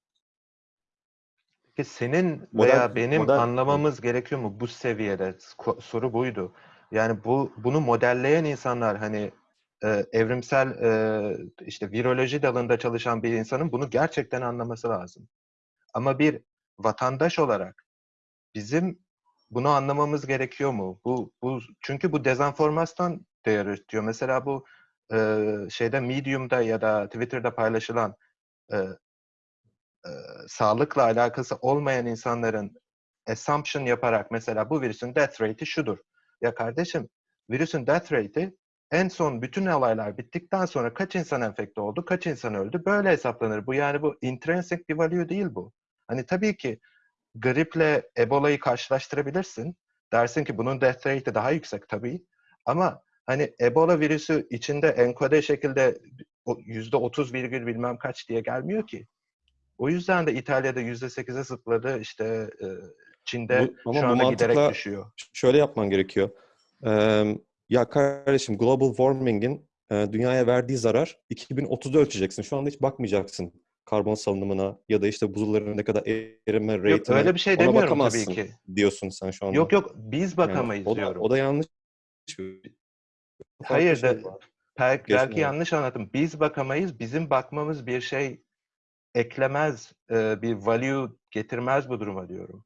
Peki senin Model- veya benim model- anlamamız gerekiyor mu bu seviyede? Soru buydu. Yani bu bunu modelleyen insanlar hani e, evrimsel e, işte viroloji dalında çalışan bir insanın bunu gerçekten anlaması lazım. Ama bir vatandaş olarak bizim bunu anlamamız gerekiyor mu? Bu bu çünkü bu dezenformasyon da yaratıyor. Mesela bu e, şeyde Medium'da ya da Twitter'da paylaşılan e, sağlıkla alakası olmayan insanların assumption yaparak mesela bu virüsün death rate'i şudur. Ya kardeşim virüsün death rate'i en son bütün olaylar bittikten sonra kaç insan enfekte oldu, kaç insan öldü böyle hesaplanır. Bu yani bu intrinsic bir value değil bu. Hani tabii ki griple Ebola'yı karşılaştırabilirsin. Dersin ki bunun death rate'i daha yüksek tabii. Ama hani Ebola virüsü içinde enkode şekilde yüzde otuz virgül bilmem kaç diye gelmiyor ki. O yüzden de İtalya'da yüzde sekize zıpladı. İşte e, Çin'de Bu- şu anda giderek düşüyor. Şöyle yapman gerekiyor. Ya kardeşim global warming'in e, dünyaya verdiği zarar 2030'da ölçeceksin. Şu anda hiç bakmayacaksın karbon salınımına ya da işte buzulların ne kadar erime Yok rate'ine. öyle bir şey demiyorum tabii ki. diyorsun sen şu anda. Yok yok biz Yani bakamayız o da, diyorum. o da yanlış. Hayır şey da var. belki, yani. yanlış anlattım. Biz bakamayız. Bizim bakmamız bir şey eklemez, e, bir value getirmez bu duruma diyorum.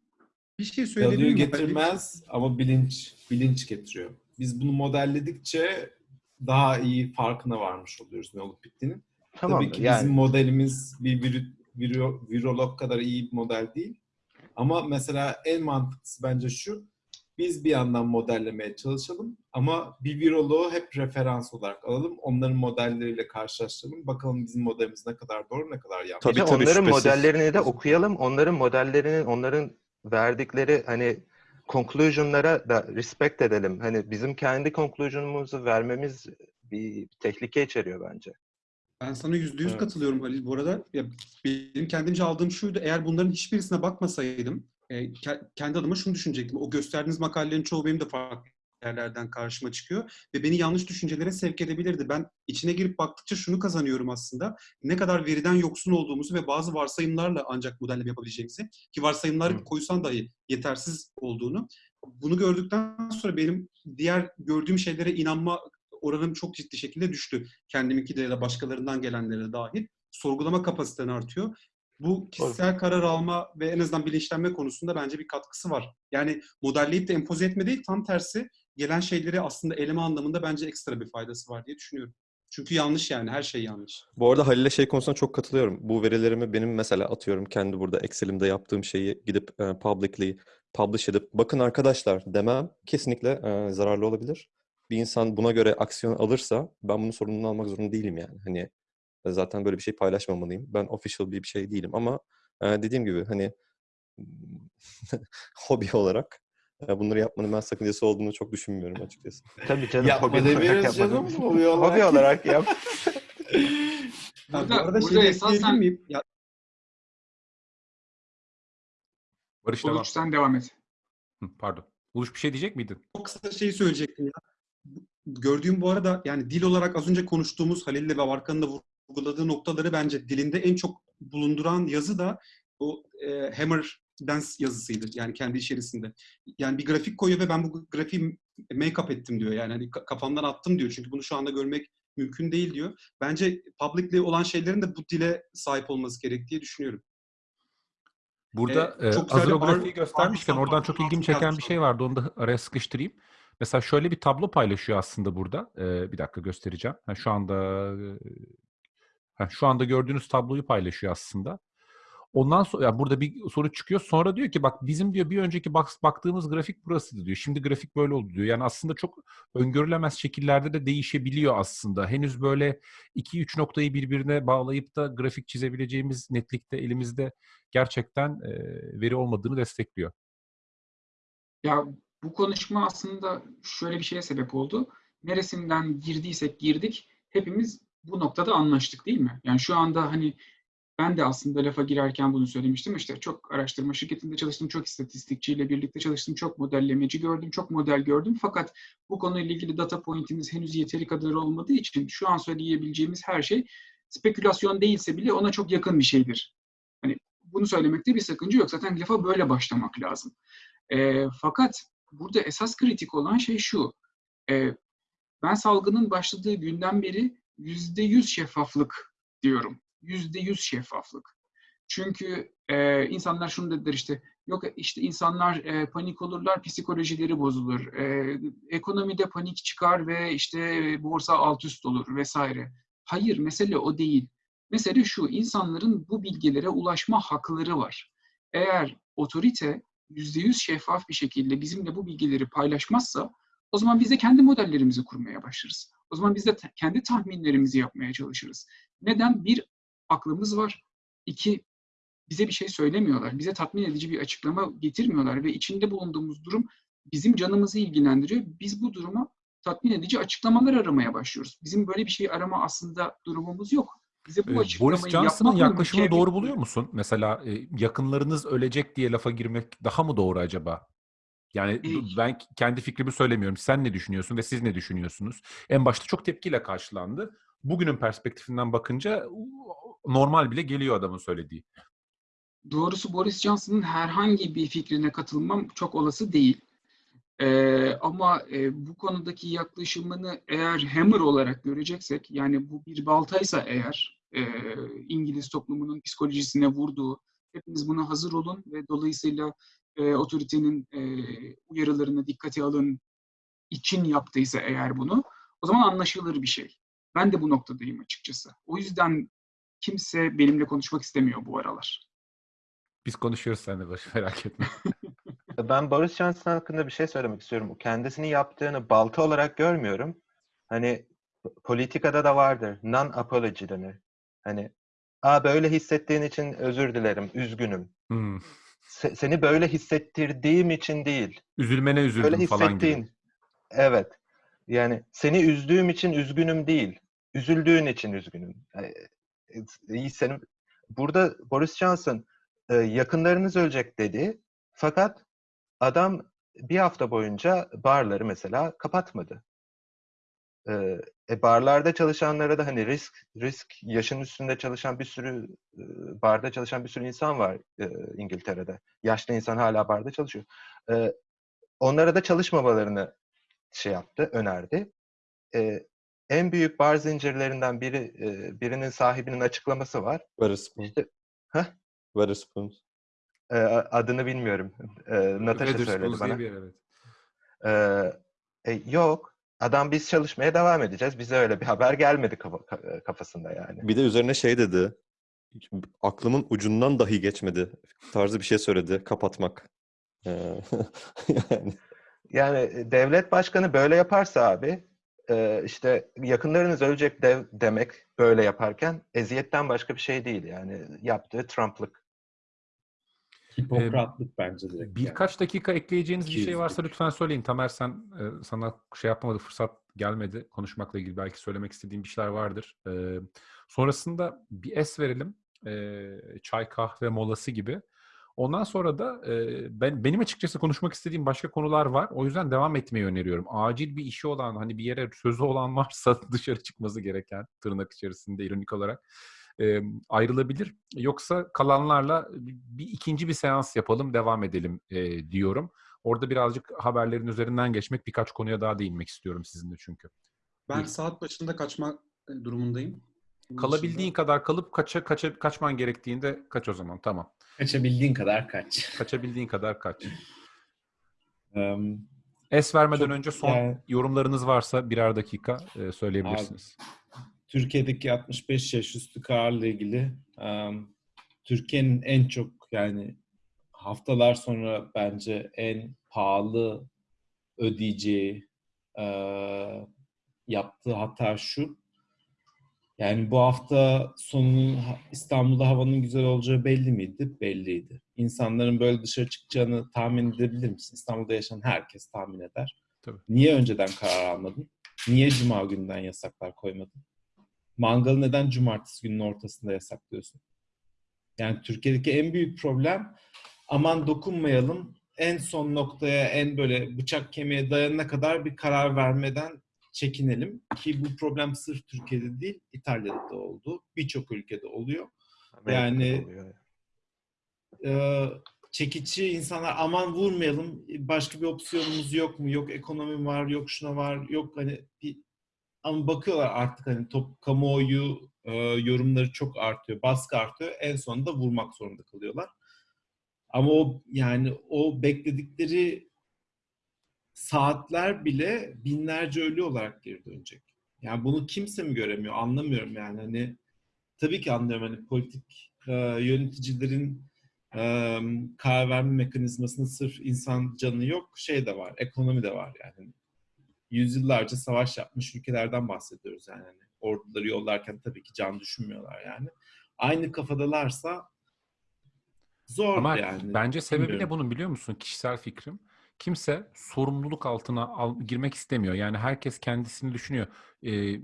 Bir şey söyleyebilir Value getirmez ama bilinç bilinç getiriyor. Biz bunu modelledikçe daha iyi farkına varmış oluyoruz ne olup bittiğinin. Tamam Tabii ki Yani bizim modelimiz bir virü, viro- virolog kadar iyi bir model değil. Ama mesela en mantıklısı bence şu. Biz bir yandan modellemeye çalışalım ama bir viroloğu hep referans olarak alalım. Onların modelleriyle karşılaştıralım. Bakalım bizim modelimiz ne kadar doğru ne kadar yanlış. Tabii, tabii, onların şüphesiz. modellerini de okuyalım. Onların modellerinin, onların verdikleri hani conclusion'lara da respect edelim. Hani bizim kendi conclusion'umuzu vermemiz bir tehlike içeriyor bence. Ben sana yüzde yüz Evet. katılıyorum Halil. Bu arada ya, benim kendimce aldığım şuydu. Eğer bunların hiçbirisine bakmasaydım e, ke- kendi adıma şunu düşünecektim. O gösterdiğiniz makalelerin çoğu benim de farklı yerlerden karşıma çıkıyor ve beni yanlış düşüncelere sevk edebilirdi. Ben içine girip baktıkça şunu kazanıyorum aslında. Ne kadar veriden yoksun olduğumuzu ve bazı varsayımlarla ancak modelleme yapabileceğimizi ki varsayımları Hı. koysan dahi yetersiz olduğunu. Bunu gördükten sonra benim diğer gördüğüm şeylere inanma oranım çok ciddi şekilde düştü kendiminki de ya da başkalarından gelenlere dahil sorgulama kapasiten artıyor. Bu kişisel karar alma ve en azından bilinçlenme konusunda bence bir katkısı var. Yani modelleyip de empoze etme değil, tam tersi gelen şeyleri aslında eleme anlamında bence ekstra bir faydası var diye düşünüyorum. Çünkü yanlış yani, her şey yanlış. Bu arada Halil'e şey konusunda çok katılıyorum. Bu verilerimi benim mesela atıyorum kendi burada Excel'imde yaptığım şeyi gidip e, publicly publish edip bakın arkadaşlar demem kesinlikle e, zararlı olabilir. Bir insan buna göre aksiyon alırsa ben bunun sorumluluğunu almak zorunda değilim yani. Hani zaten böyle bir şey paylaşmamalıyım. Ben official bir şey değilim ama e, dediğim gibi hani hobi olarak e, bunları yapmanın ben sakıncası olduğunu çok düşünmüyorum açıkçası. Tabii canım. Yapma hobi olarak demiyoruz yapmadım. canım, hobi olarak. Hobi olarak yap. Burada- bu arada burada şeyi esasen- miyim? Ya, Barış devam. Uluç sen devam et. Hı, Pardon. Uluş bir şey diyecek miydin? çok kısa şeyi söyleyecektim ya. Gördüğüm bu arada yani dil olarak az önce konuştuğumuz Halil'le ve Varkan'ın da vurguladığı noktaları bence dilinde en çok bulunduran yazı da o e, Hammer Dance yazısıydı. Yani kendi içerisinde. Yani bir grafik koyuyor ve ben bu grafiği make-up ettim diyor. Yani hani ka- kafamdan attım diyor. Çünkü bunu şu anda görmek mümkün değil diyor. Bence publicly olan şeylerin de bu dile sahip olması gerektiği düşünüyorum. Burada Ee, çok Arnold- göstermişken oradan çok ilgimi çeken bir şey vardı. Onu da araya sıkıştırayım. Mesela şöyle bir tablo paylaşıyor aslında burada. E, bir dakika göstereceğim. Ha, şu anda e, şu anda gördüğünüz tabloyu paylaşıyor aslında. Ondan sonra ya burada bir soru çıkıyor. Sonra diyor ki bak bizim diyor bir önceki bak, baktığımız grafik burasıydı diyor. Şimdi grafik böyle oldu diyor. Yani aslında çok öngörülemez şekillerde de değişebiliyor aslında. Henüz böyle 2-3 noktayı birbirine bağlayıp da grafik çizebileceğimiz netlikte elimizde gerçekten e, veri olmadığını destekliyor. Ya bu konuşma aslında şöyle bir şeye sebep oldu. neresinden girdiysek girdik hepimiz bu noktada anlaştık değil mi? Yani şu anda hani ben de aslında lafa girerken bunu söylemiştim. İşte çok araştırma şirketinde çalıştım, çok istatistikçiyle birlikte çalıştım, çok modellemeci gördüm, çok model gördüm. Fakat bu konuyla ilgili data pointimiz henüz yeteri kadar olmadığı için şu an söyleyebileceğimiz her şey spekülasyon değilse bile ona çok yakın bir şeydir. Hani bunu söylemekte bir sakınca yok. Zaten lafa böyle başlamak lazım. E, fakat burada esas kritik olan şey şu. E, ben salgının başladığı günden beri yüzde yüz şeffaflık diyorum. Yüzde yüz şeffaflık. Çünkü e, insanlar şunu dediler işte, yok işte insanlar e, panik olurlar, psikolojileri bozulur. E, ekonomide panik çıkar ve işte borsa alt üst olur vesaire. Hayır, mesele o değil. Mesele şu, insanların bu bilgilere ulaşma hakları var. Eğer otorite yüzde yüz şeffaf bir şekilde bizimle bu bilgileri paylaşmazsa o zaman biz de kendi modellerimizi kurmaya başlarız. O zaman biz de kendi tahminlerimizi yapmaya çalışırız. Neden? Bir, aklımız var. İki, bize bir şey söylemiyorlar. Bize tatmin edici bir açıklama getirmiyorlar ve içinde bulunduğumuz durum bizim canımızı ilgilendiriyor. Biz bu duruma tatmin edici açıklamalar aramaya başlıyoruz. Bizim böyle bir şey arama aslında durumumuz yok. Bize bu Ee, açıklamayı Boris Johnson'ın yaklaşımını doğru buluyor musun? Mesela e, yakınlarınız ölecek diye lafa girmek daha mı doğru acaba? Yani ben kendi fikrimi söylemiyorum. Sen ne düşünüyorsun ve siz ne düşünüyorsunuz? En başta çok tepkiyle karşılandı. Bugünün perspektifinden bakınca normal bile geliyor adamın söylediği. Doğrusu Boris Johnson'ın herhangi bir fikrine katılmam çok olası değil. Ee, ama e, bu konudaki yaklaşımını eğer hammer olarak göreceksek, yani bu bir baltaysa eğer e, İngiliz toplumunun psikolojisine vurduğu, hepiniz buna hazır olun ve dolayısıyla e, otoritenin e, uyarılarına dikkate alın için yaptıysa eğer bunu, o zaman anlaşılır bir şey. Ben de bu noktadayım açıkçası. O yüzden kimse benimle konuşmak istemiyor bu aralar. Biz konuşuyoruz seninle Barış merak etme. Ben Boris Johnson hakkında bir şey söylemek istiyorum. Kendisini yaptığını balta olarak görmüyorum. Hani politikada da vardır. Non-apology denir. Hani Aa böyle hissettiğin için özür dilerim, üzgünüm. Hmm. Se- seni böyle hissettirdiğim için değil. Üzülmene üzüldüm Böyle falan gibi. Evet. Yani seni üzdüğüm için üzgünüm değil. Üzüldüğün için üzgünüm. Ee, iyi senin burada Boris Johnson e, yakınlarınız ölecek dedi. Fakat adam bir hafta boyunca barları mesela kapatmadı. E, barlarda çalışanlara da hani risk risk yaşın üstünde çalışan bir sürü e, barda çalışan bir sürü insan var e, İngiltere'de. Yaşlı insan hala barda çalışıyor. E, onlara da çalışmamalarını şey yaptı, önerdi. E, en büyük bar zincirlerinden biri e, birinin sahibinin açıklaması var. Wetherspoon. İşte Heh? Wetherspoon. e, adını bilmiyorum. E, Natasha söyledi diye bana. bir yer, evet. Ee, e, yok. Adam biz çalışmaya devam edeceğiz. Bize öyle bir haber gelmedi kafa- ka- kafasında yani. Bir de üzerine şey dedi. Aklımın ucundan dahi geçmedi. Tarzı bir şey söyledi. Kapatmak. Ee, yani Yani e, devlet başkanı böyle yaparsa abi e, işte yakınlarınız ölecek dev demek böyle yaparken eziyetten başka bir şey değil yani yaptığı Trump'lık. Hipokratlık bence direkt. yani. Birkaç dakika ekleyeceğiniz bir şey varsa lütfen söyleyin. Tamer sen e, sana şey yapmadı, fırsat gelmedi. Konuşmakla ilgili belki söylemek istediğin bir şeyler vardır. E, sonrasında bir es verelim. E, çay kahve molası gibi. Ondan sonra da e, ben benim açıkçası konuşmak istediğim başka konular var. O yüzden devam etmeyi öneriyorum. Acil bir işi olan, hani bir yere sözü olan varsa dışarı çıkması gereken tırnak içerisinde ironik olarak e, ayrılabilir. Yoksa kalanlarla bir ikinci bir seans yapalım, devam edelim e, diyorum. Orada birazcık haberlerin üzerinden geçmek, birkaç konuya daha değinmek istiyorum sizinle çünkü. Ben Buyurun. saat başında kaçma e, durumundayım. Bunun Kalabildiğin dışında- kadar kalıp kaça, kaça, kaçman gerektiğinde kaç o zaman. Tamam. Kaçabildiğin kadar kaç. Kaçabildiğin kadar kaç. Em, Es vermeden Çok- önce son yani- yorumlarınız varsa birer dakika e, söyleyebilirsiniz. Türkiye'deki 65 yaş üstü kararla ilgili Türkiye'nin en çok yani haftalar sonra bence en pahalı ödeyeceği e, yaptığı hata şu. Yani bu hafta sonunun İstanbul'da havanın güzel olacağı belli miydi? Belliydi. İnsanların böyle dışarı çıkacağını tahmin edebilir misin? İstanbul'da yaşayan herkes tahmin eder. Tabii. Niye önceden karar almadın? Niye cuma günden yasaklar koymadın? Mangalı neden cumartesi günün ortasında yasaklıyorsun? Yani Türkiye'deki en büyük problem aman dokunmayalım en son noktaya en böyle bıçak kemiğe dayanana kadar bir karar vermeden çekinelim. Ki bu problem sırf Türkiye'de değil İtalya'da da oldu. Birçok ülkede oluyor. Amerika'da Yani- oluyor. Ee, çekici insanlar aman vurmayalım başka bir opsiyonumuz yok mu? Yok ekonomi var, yok şuna var, yok hani bir ama bakıyorlar artık hani top kamuoyu e, yorumları çok artıyor, baskı artıyor. En sonunda vurmak zorunda kalıyorlar. Ama o yani o bekledikleri saatler bile binlerce ölü olarak geri dönecek. Yani bunu kimse mi göremiyor? Anlamıyorum yani. Hani tabii ki anlıyorum hani politik e, yöneticilerin e, karar verme mekanizmasının sırf insan canı yok, şey de var, ekonomi de var yani. Yüzyıllarca savaş yapmış ülkelerden bahsediyoruz yani. Hani orduları yollarken tabii ki can düşünmüyorlar yani. Aynı kafadalarsa zor Ama yani. bence sebebi ne Bilmiyorum. bunun biliyor musun? Kişisel fikrim. Kimse sorumluluk altına al- girmek istemiyor. Yani herkes kendisini düşünüyor. Ee,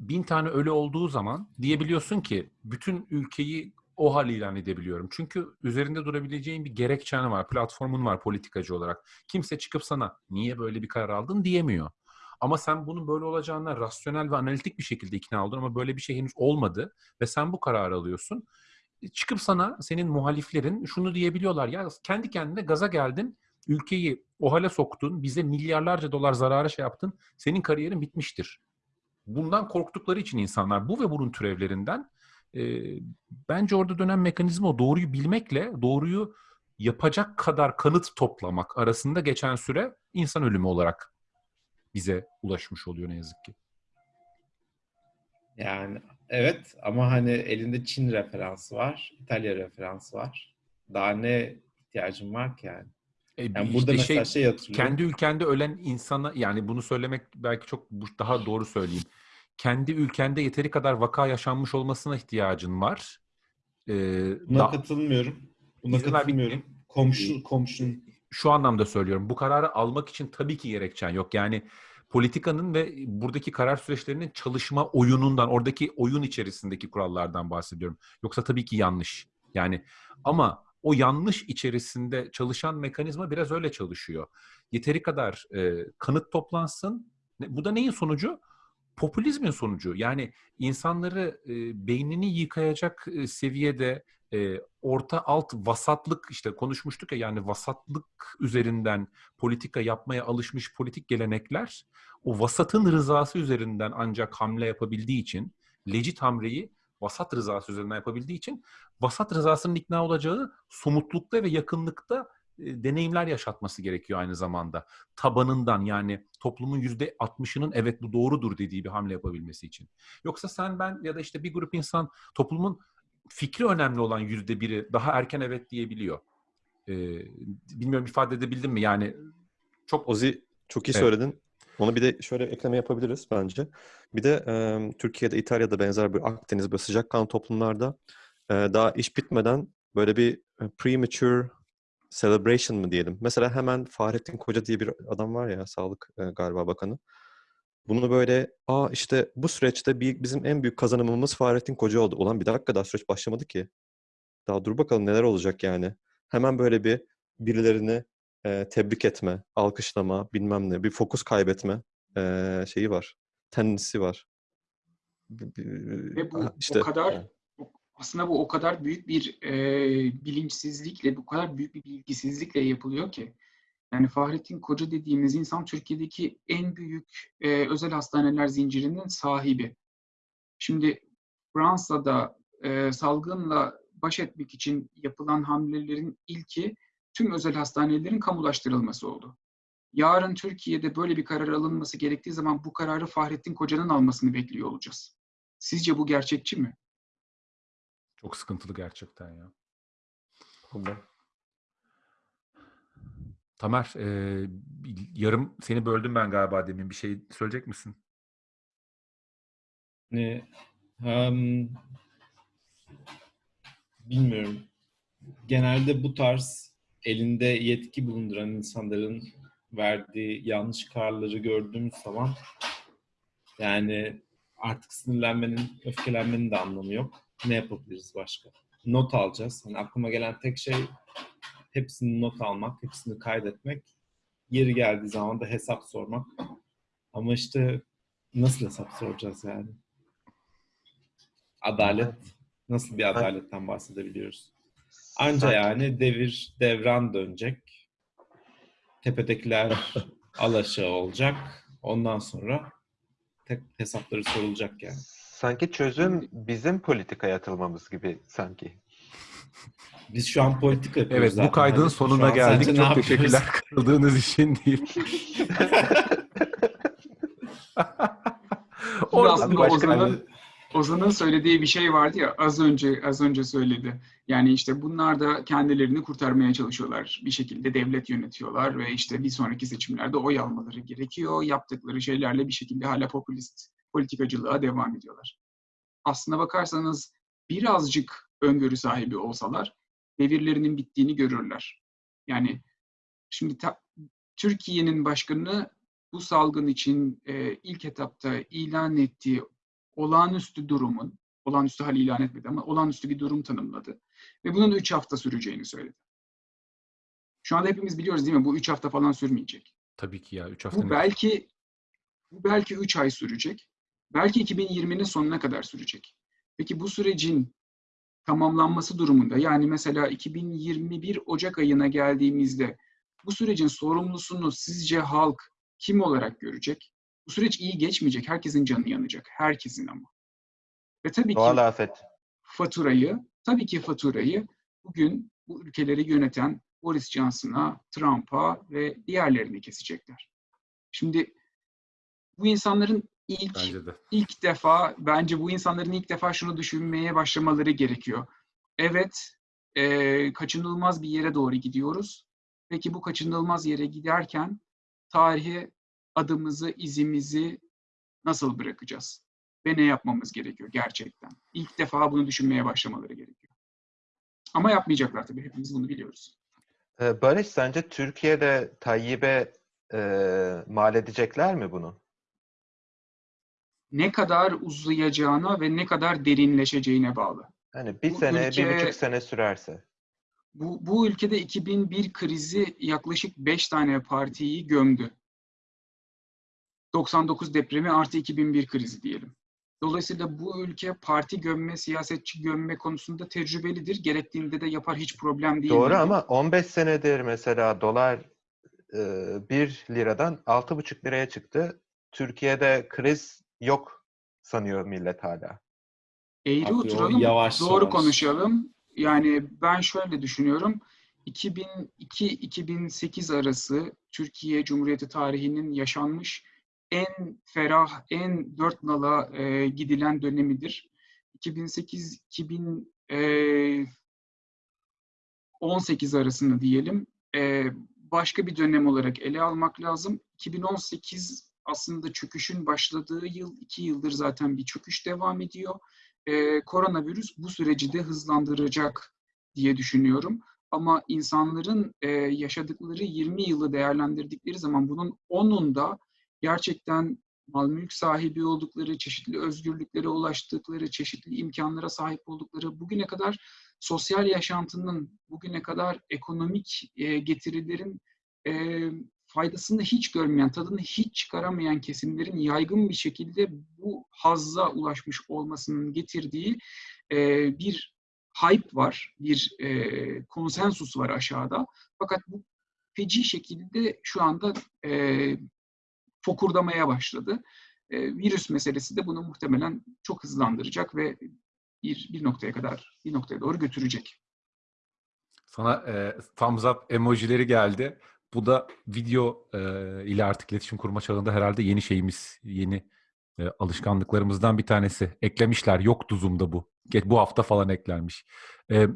bin tane ölü olduğu zaman diyebiliyorsun ki bütün ülkeyi o hal ilan edebiliyorum. Çünkü üzerinde durabileceğin bir gerekçen var, platformun var politikacı olarak. Kimse çıkıp sana niye böyle bir karar aldın diyemiyor. Ama sen bunun böyle olacağına rasyonel ve analitik bir şekilde ikna oldun ama böyle bir şey henüz olmadı ve sen bu kararı alıyorsun çıkıp sana senin muhaliflerin şunu diyebiliyorlar ya kendi kendine gaza geldin ülkeyi o hale soktun bize milyarlarca dolar zarara şey yaptın senin kariyerin bitmiştir. Bundan korktukları için insanlar bu ve bunun türevlerinden e, bence orada dönen mekanizma o doğruyu bilmekle doğruyu yapacak kadar kanıt toplamak arasında geçen süre insan ölümü olarak bize ulaşmış oluyor ne yazık ki. Yani evet ama hani elinde Çin referansı var, İtalya referansı var. Daha ne ihtiyacın var ki yani? E, Yani işte burada mesela şey, hatırlıyorum. kendi ülkende ölen insana yani bunu söylemek belki çok daha doğru söyleyeyim. Kendi ülkende yeteri kadar vaka yaşanmış olmasına ihtiyacın var. Ee, Buna da- katılmıyorum. Buna katılmıyorum. Komşu, komşun şu anlamda söylüyorum. Bu kararı almak için tabii ki gerekçen yok. Yani politikanın ve buradaki karar süreçlerinin çalışma oyunundan, oradaki oyun içerisindeki kurallardan bahsediyorum. Yoksa tabii ki yanlış. Yani ama o yanlış içerisinde çalışan mekanizma biraz öyle çalışıyor. Yeteri kadar e, kanıt toplansın. Bu da neyin sonucu? Popülizmin sonucu. Yani insanları e, beynini yıkayacak e, seviyede e, orta alt vasatlık işte konuşmuştuk ya yani vasatlık üzerinden politika yapmaya alışmış politik gelenekler o vasatın rızası üzerinden ancak hamle yapabildiği için legit hamleyi vasat rızası üzerinden yapabildiği için vasat rızasının ikna olacağı somutlukta ve yakınlıkta e, deneyimler yaşatması gerekiyor aynı zamanda. Tabanından yani toplumun yüzde 60'ının evet bu doğrudur dediği bir hamle yapabilmesi için. Yoksa sen ben ya da işte bir grup insan toplumun fikri önemli olan yüzde biri daha erken evet diyebiliyor. Ee, bilmiyorum ifade edebildim mi? Yani çok Ozi çok iyi Evet. söyledin. Onu bir de şöyle ekleme yapabiliriz bence. Bir de e, Türkiye'de, İtalya'da benzer bir Akdeniz böyle sıcakkanlı toplumlarda e, daha iş bitmeden böyle bir premature celebration mı diyelim. Mesela hemen Fahrettin Koca diye bir adam var ya, Sağlık e, galiba bakanı. Bunu böyle, aa işte bu süreçte bir, bizim en büyük kazanımımız Fahrettin Koca oldu. Ulan bir dakika daha süreç başlamadı ki. Daha dur bakalım neler olacak yani. Hemen böyle bir birilerini e, tebrik etme, alkışlama, bilmem ne, bir fokus kaybetme e, şeyi var. Tendensi var. Ve bu ha, işte, o kadar yani. aslında bu o kadar büyük bir e, bilinçsizlikle, bu kadar büyük bir bilgisizlikle yapılıyor ki. Yani Fahrettin Koca dediğimiz insan Türkiye'deki en büyük e, özel hastaneler zincirinin sahibi. Şimdi Fransa'da e, salgınla baş etmek için yapılan hamlelerin ilki tüm özel hastanelerin kamulaştırılması oldu. Yarın Türkiye'de böyle bir karar alınması gerektiği zaman bu kararı Fahrettin Koca'nın almasını bekliyor olacağız. Sizce bu gerçekçi mi? çok sıkıntılı gerçekten ya. Problem. Tamer, e, yarım seni böldüm ben galiba demin. Bir şey söyleyecek misin? Ne? Em, bilmiyorum. Genelde bu tarz elinde yetki bulunduran insanların verdiği yanlış kararları gördüğümüz zaman Yani artık sinirlenmenin, öfkelenmenin de anlamı yok. Ne yapabiliriz başka? Not alacağız. Hani aklıma gelen tek şey hepsini not almak, hepsini kaydetmek. Yeri geldiği zaman da hesap sormak. Ama işte nasıl hesap soracağız yani? Adalet. Nasıl bir adaletten bahsedebiliyoruz? Anca yani devir, devran dönecek. Tepedekiler alaşağı olacak. Ondan sonra tek hesapları sorulacak yani. Sanki çözüm bizim politikaya atılmamız gibi sanki. Biz şu an politika yapıyoruz Evet zaten. bu kaydın şu sonuna geldik. Çok teşekkürler katıldığınız için deyip. Orada Ozan'ın, Ozan'ın söylediği bir şey vardı ya az önce az önce söyledi. Yani işte bunlar da kendilerini kurtarmaya çalışıyorlar. Bir şekilde devlet yönetiyorlar ve işte bir sonraki seçimlerde oy almaları gerekiyor. Yaptıkları şeylerle bir şekilde hala popülist politikacılığa devam ediyorlar. Aslına bakarsanız birazcık öngörü sahibi olsalar devirlerinin bittiğini görürler. Yani şimdi Türkiye'nin başkanı bu salgın için e, ilk etapta ilan ettiği olağanüstü durumun, olağanüstü hal ilan etmedi ama olağanüstü bir durum tanımladı. Ve bunun 3 hafta süreceğini söyledi. Şu anda hepimiz biliyoruz değil mi? Bu 3 hafta falan sürmeyecek. Tabii ki ya 3 hafta Bu ne- belki bu belki 3 ay sürecek. Belki 2020'nin sonuna kadar sürecek. Peki bu sürecin tamamlanması durumunda yani mesela 2021 Ocak ayına geldiğimizde bu sürecin sorumlusunu sizce halk kim olarak görecek? Bu süreç iyi geçmeyecek. Herkesin canı yanacak. Herkesin ama. Ve tabii ki Doğal afet. faturayı, tabii ki faturayı bugün bu ülkeleri yöneten Boris Johnson'a, Trump'a ve diğerlerini kesecekler. Şimdi bu insanların ilk Bence de. ilk defa bence bu insanların ilk defa şunu düşünmeye başlamaları gerekiyor. Evet, eee, kaçınılmaz bir yere doğru gidiyoruz. Peki bu kaçınılmaz yere giderken tarihe adımızı, izimizi nasıl bırakacağız? Ve ne yapmamız gerekiyor gerçekten? İlk defa bunu düşünmeye başlamaları gerekiyor. Ama yapmayacaklar tabii. Hepimiz bunu biliyoruz. Ee, Barış sence Türkiye'de Tayyip'e e, mal edecekler mi bunu? Ne kadar uzayacağına ve ne kadar derinleşeceğine bağlı. Hani bir Bu sene, ülke- bir buçuk sene sürerse. Bu, bu ülkede 2001 krizi yaklaşık 5 tane partiyi gömdü. 99 depremi artı 2001 krizi diyelim. Dolayısıyla bu ülke parti gömme, siyasetçi gömme konusunda tecrübelidir. Gerektiğinde de yapar hiç problem değil. Doğru ama 15 senedir mesela dolar e, 1 liradan 6,5 liraya çıktı. Türkiye'de kriz yok sanıyor millet hala. Eğri Abi oturalım, yavaş doğru yavaş. konuşalım. Yani ben şöyle düşünüyorum. 2002-2008 arası Türkiye Cumhuriyeti tarihinin yaşanmış en ferah, en dört nala e, gidilen dönemidir. 2008-2018 arasını diyelim. E, başka bir dönem olarak ele almak lazım. 2018 aslında çöküşün başladığı yıl, iki yıldır zaten bir çöküş devam ediyor. E, koronavirüs bu süreci de hızlandıracak diye düşünüyorum. Ama insanların e, yaşadıkları 20 yılı değerlendirdikleri zaman bunun 10'unda gerçekten mal mülk sahibi oldukları, çeşitli özgürlüklere ulaştıkları, çeşitli imkanlara sahip oldukları, bugüne kadar sosyal yaşantının, bugüne kadar ekonomik e, getirilerin e, faydasını hiç görmeyen, tadını hiç çıkaramayan kesimlerin yaygın bir şekilde bu hazza ulaşmış olmasının getirdiği e, bir hype var, bir e, konsensus var aşağıda. Fakat bu feci şekilde şu anda e, fokurdamaya başladı. E, virüs meselesi de bunu muhtemelen çok hızlandıracak ve bir, bir noktaya kadar, bir noktaya doğru götürecek. Sana e, thumbs up emojileri geldi. Bu da video e, ile artık iletişim kurma çağında herhalde yeni şeyimiz, yeni e, alışkanlıklarımızdan bir tanesi. Eklemişler. Yoktu Zoom'da bu. Bu hafta falan eklenmiş. E,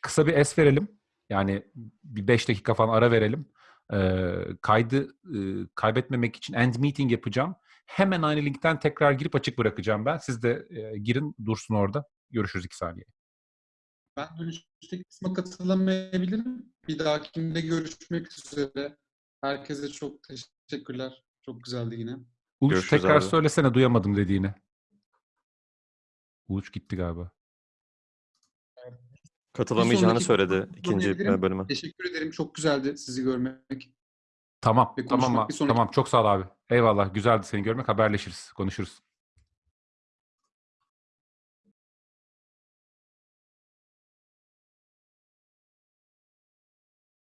kısa bir es verelim. Yani bir 5 dakika falan ara verelim. E, kaydı e, kaybetmemek için end meeting yapacağım. Hemen aynı linkten tekrar girip açık bırakacağım ben. Siz de e, girin dursun orada. Görüşürüz 2 saniye. Ben dönüşteki kısma katılamayabilirim. Bir dahakinde görüşmek üzere. Herkese çok teşekkürler. Çok güzeldi yine. Uluç Görüşürüz tekrar abi. söylesene duyamadım dediğini. Uluç gitti galiba. Katılamayacağını söyledi ikinci bölüme. Teşekkür ederim. Çok güzeldi sizi görmek. Tamam, tamam, tamam. Çok sağ ol abi. Eyvallah. Güzeldi seni görmek. Haberleşiriz, konuşuruz.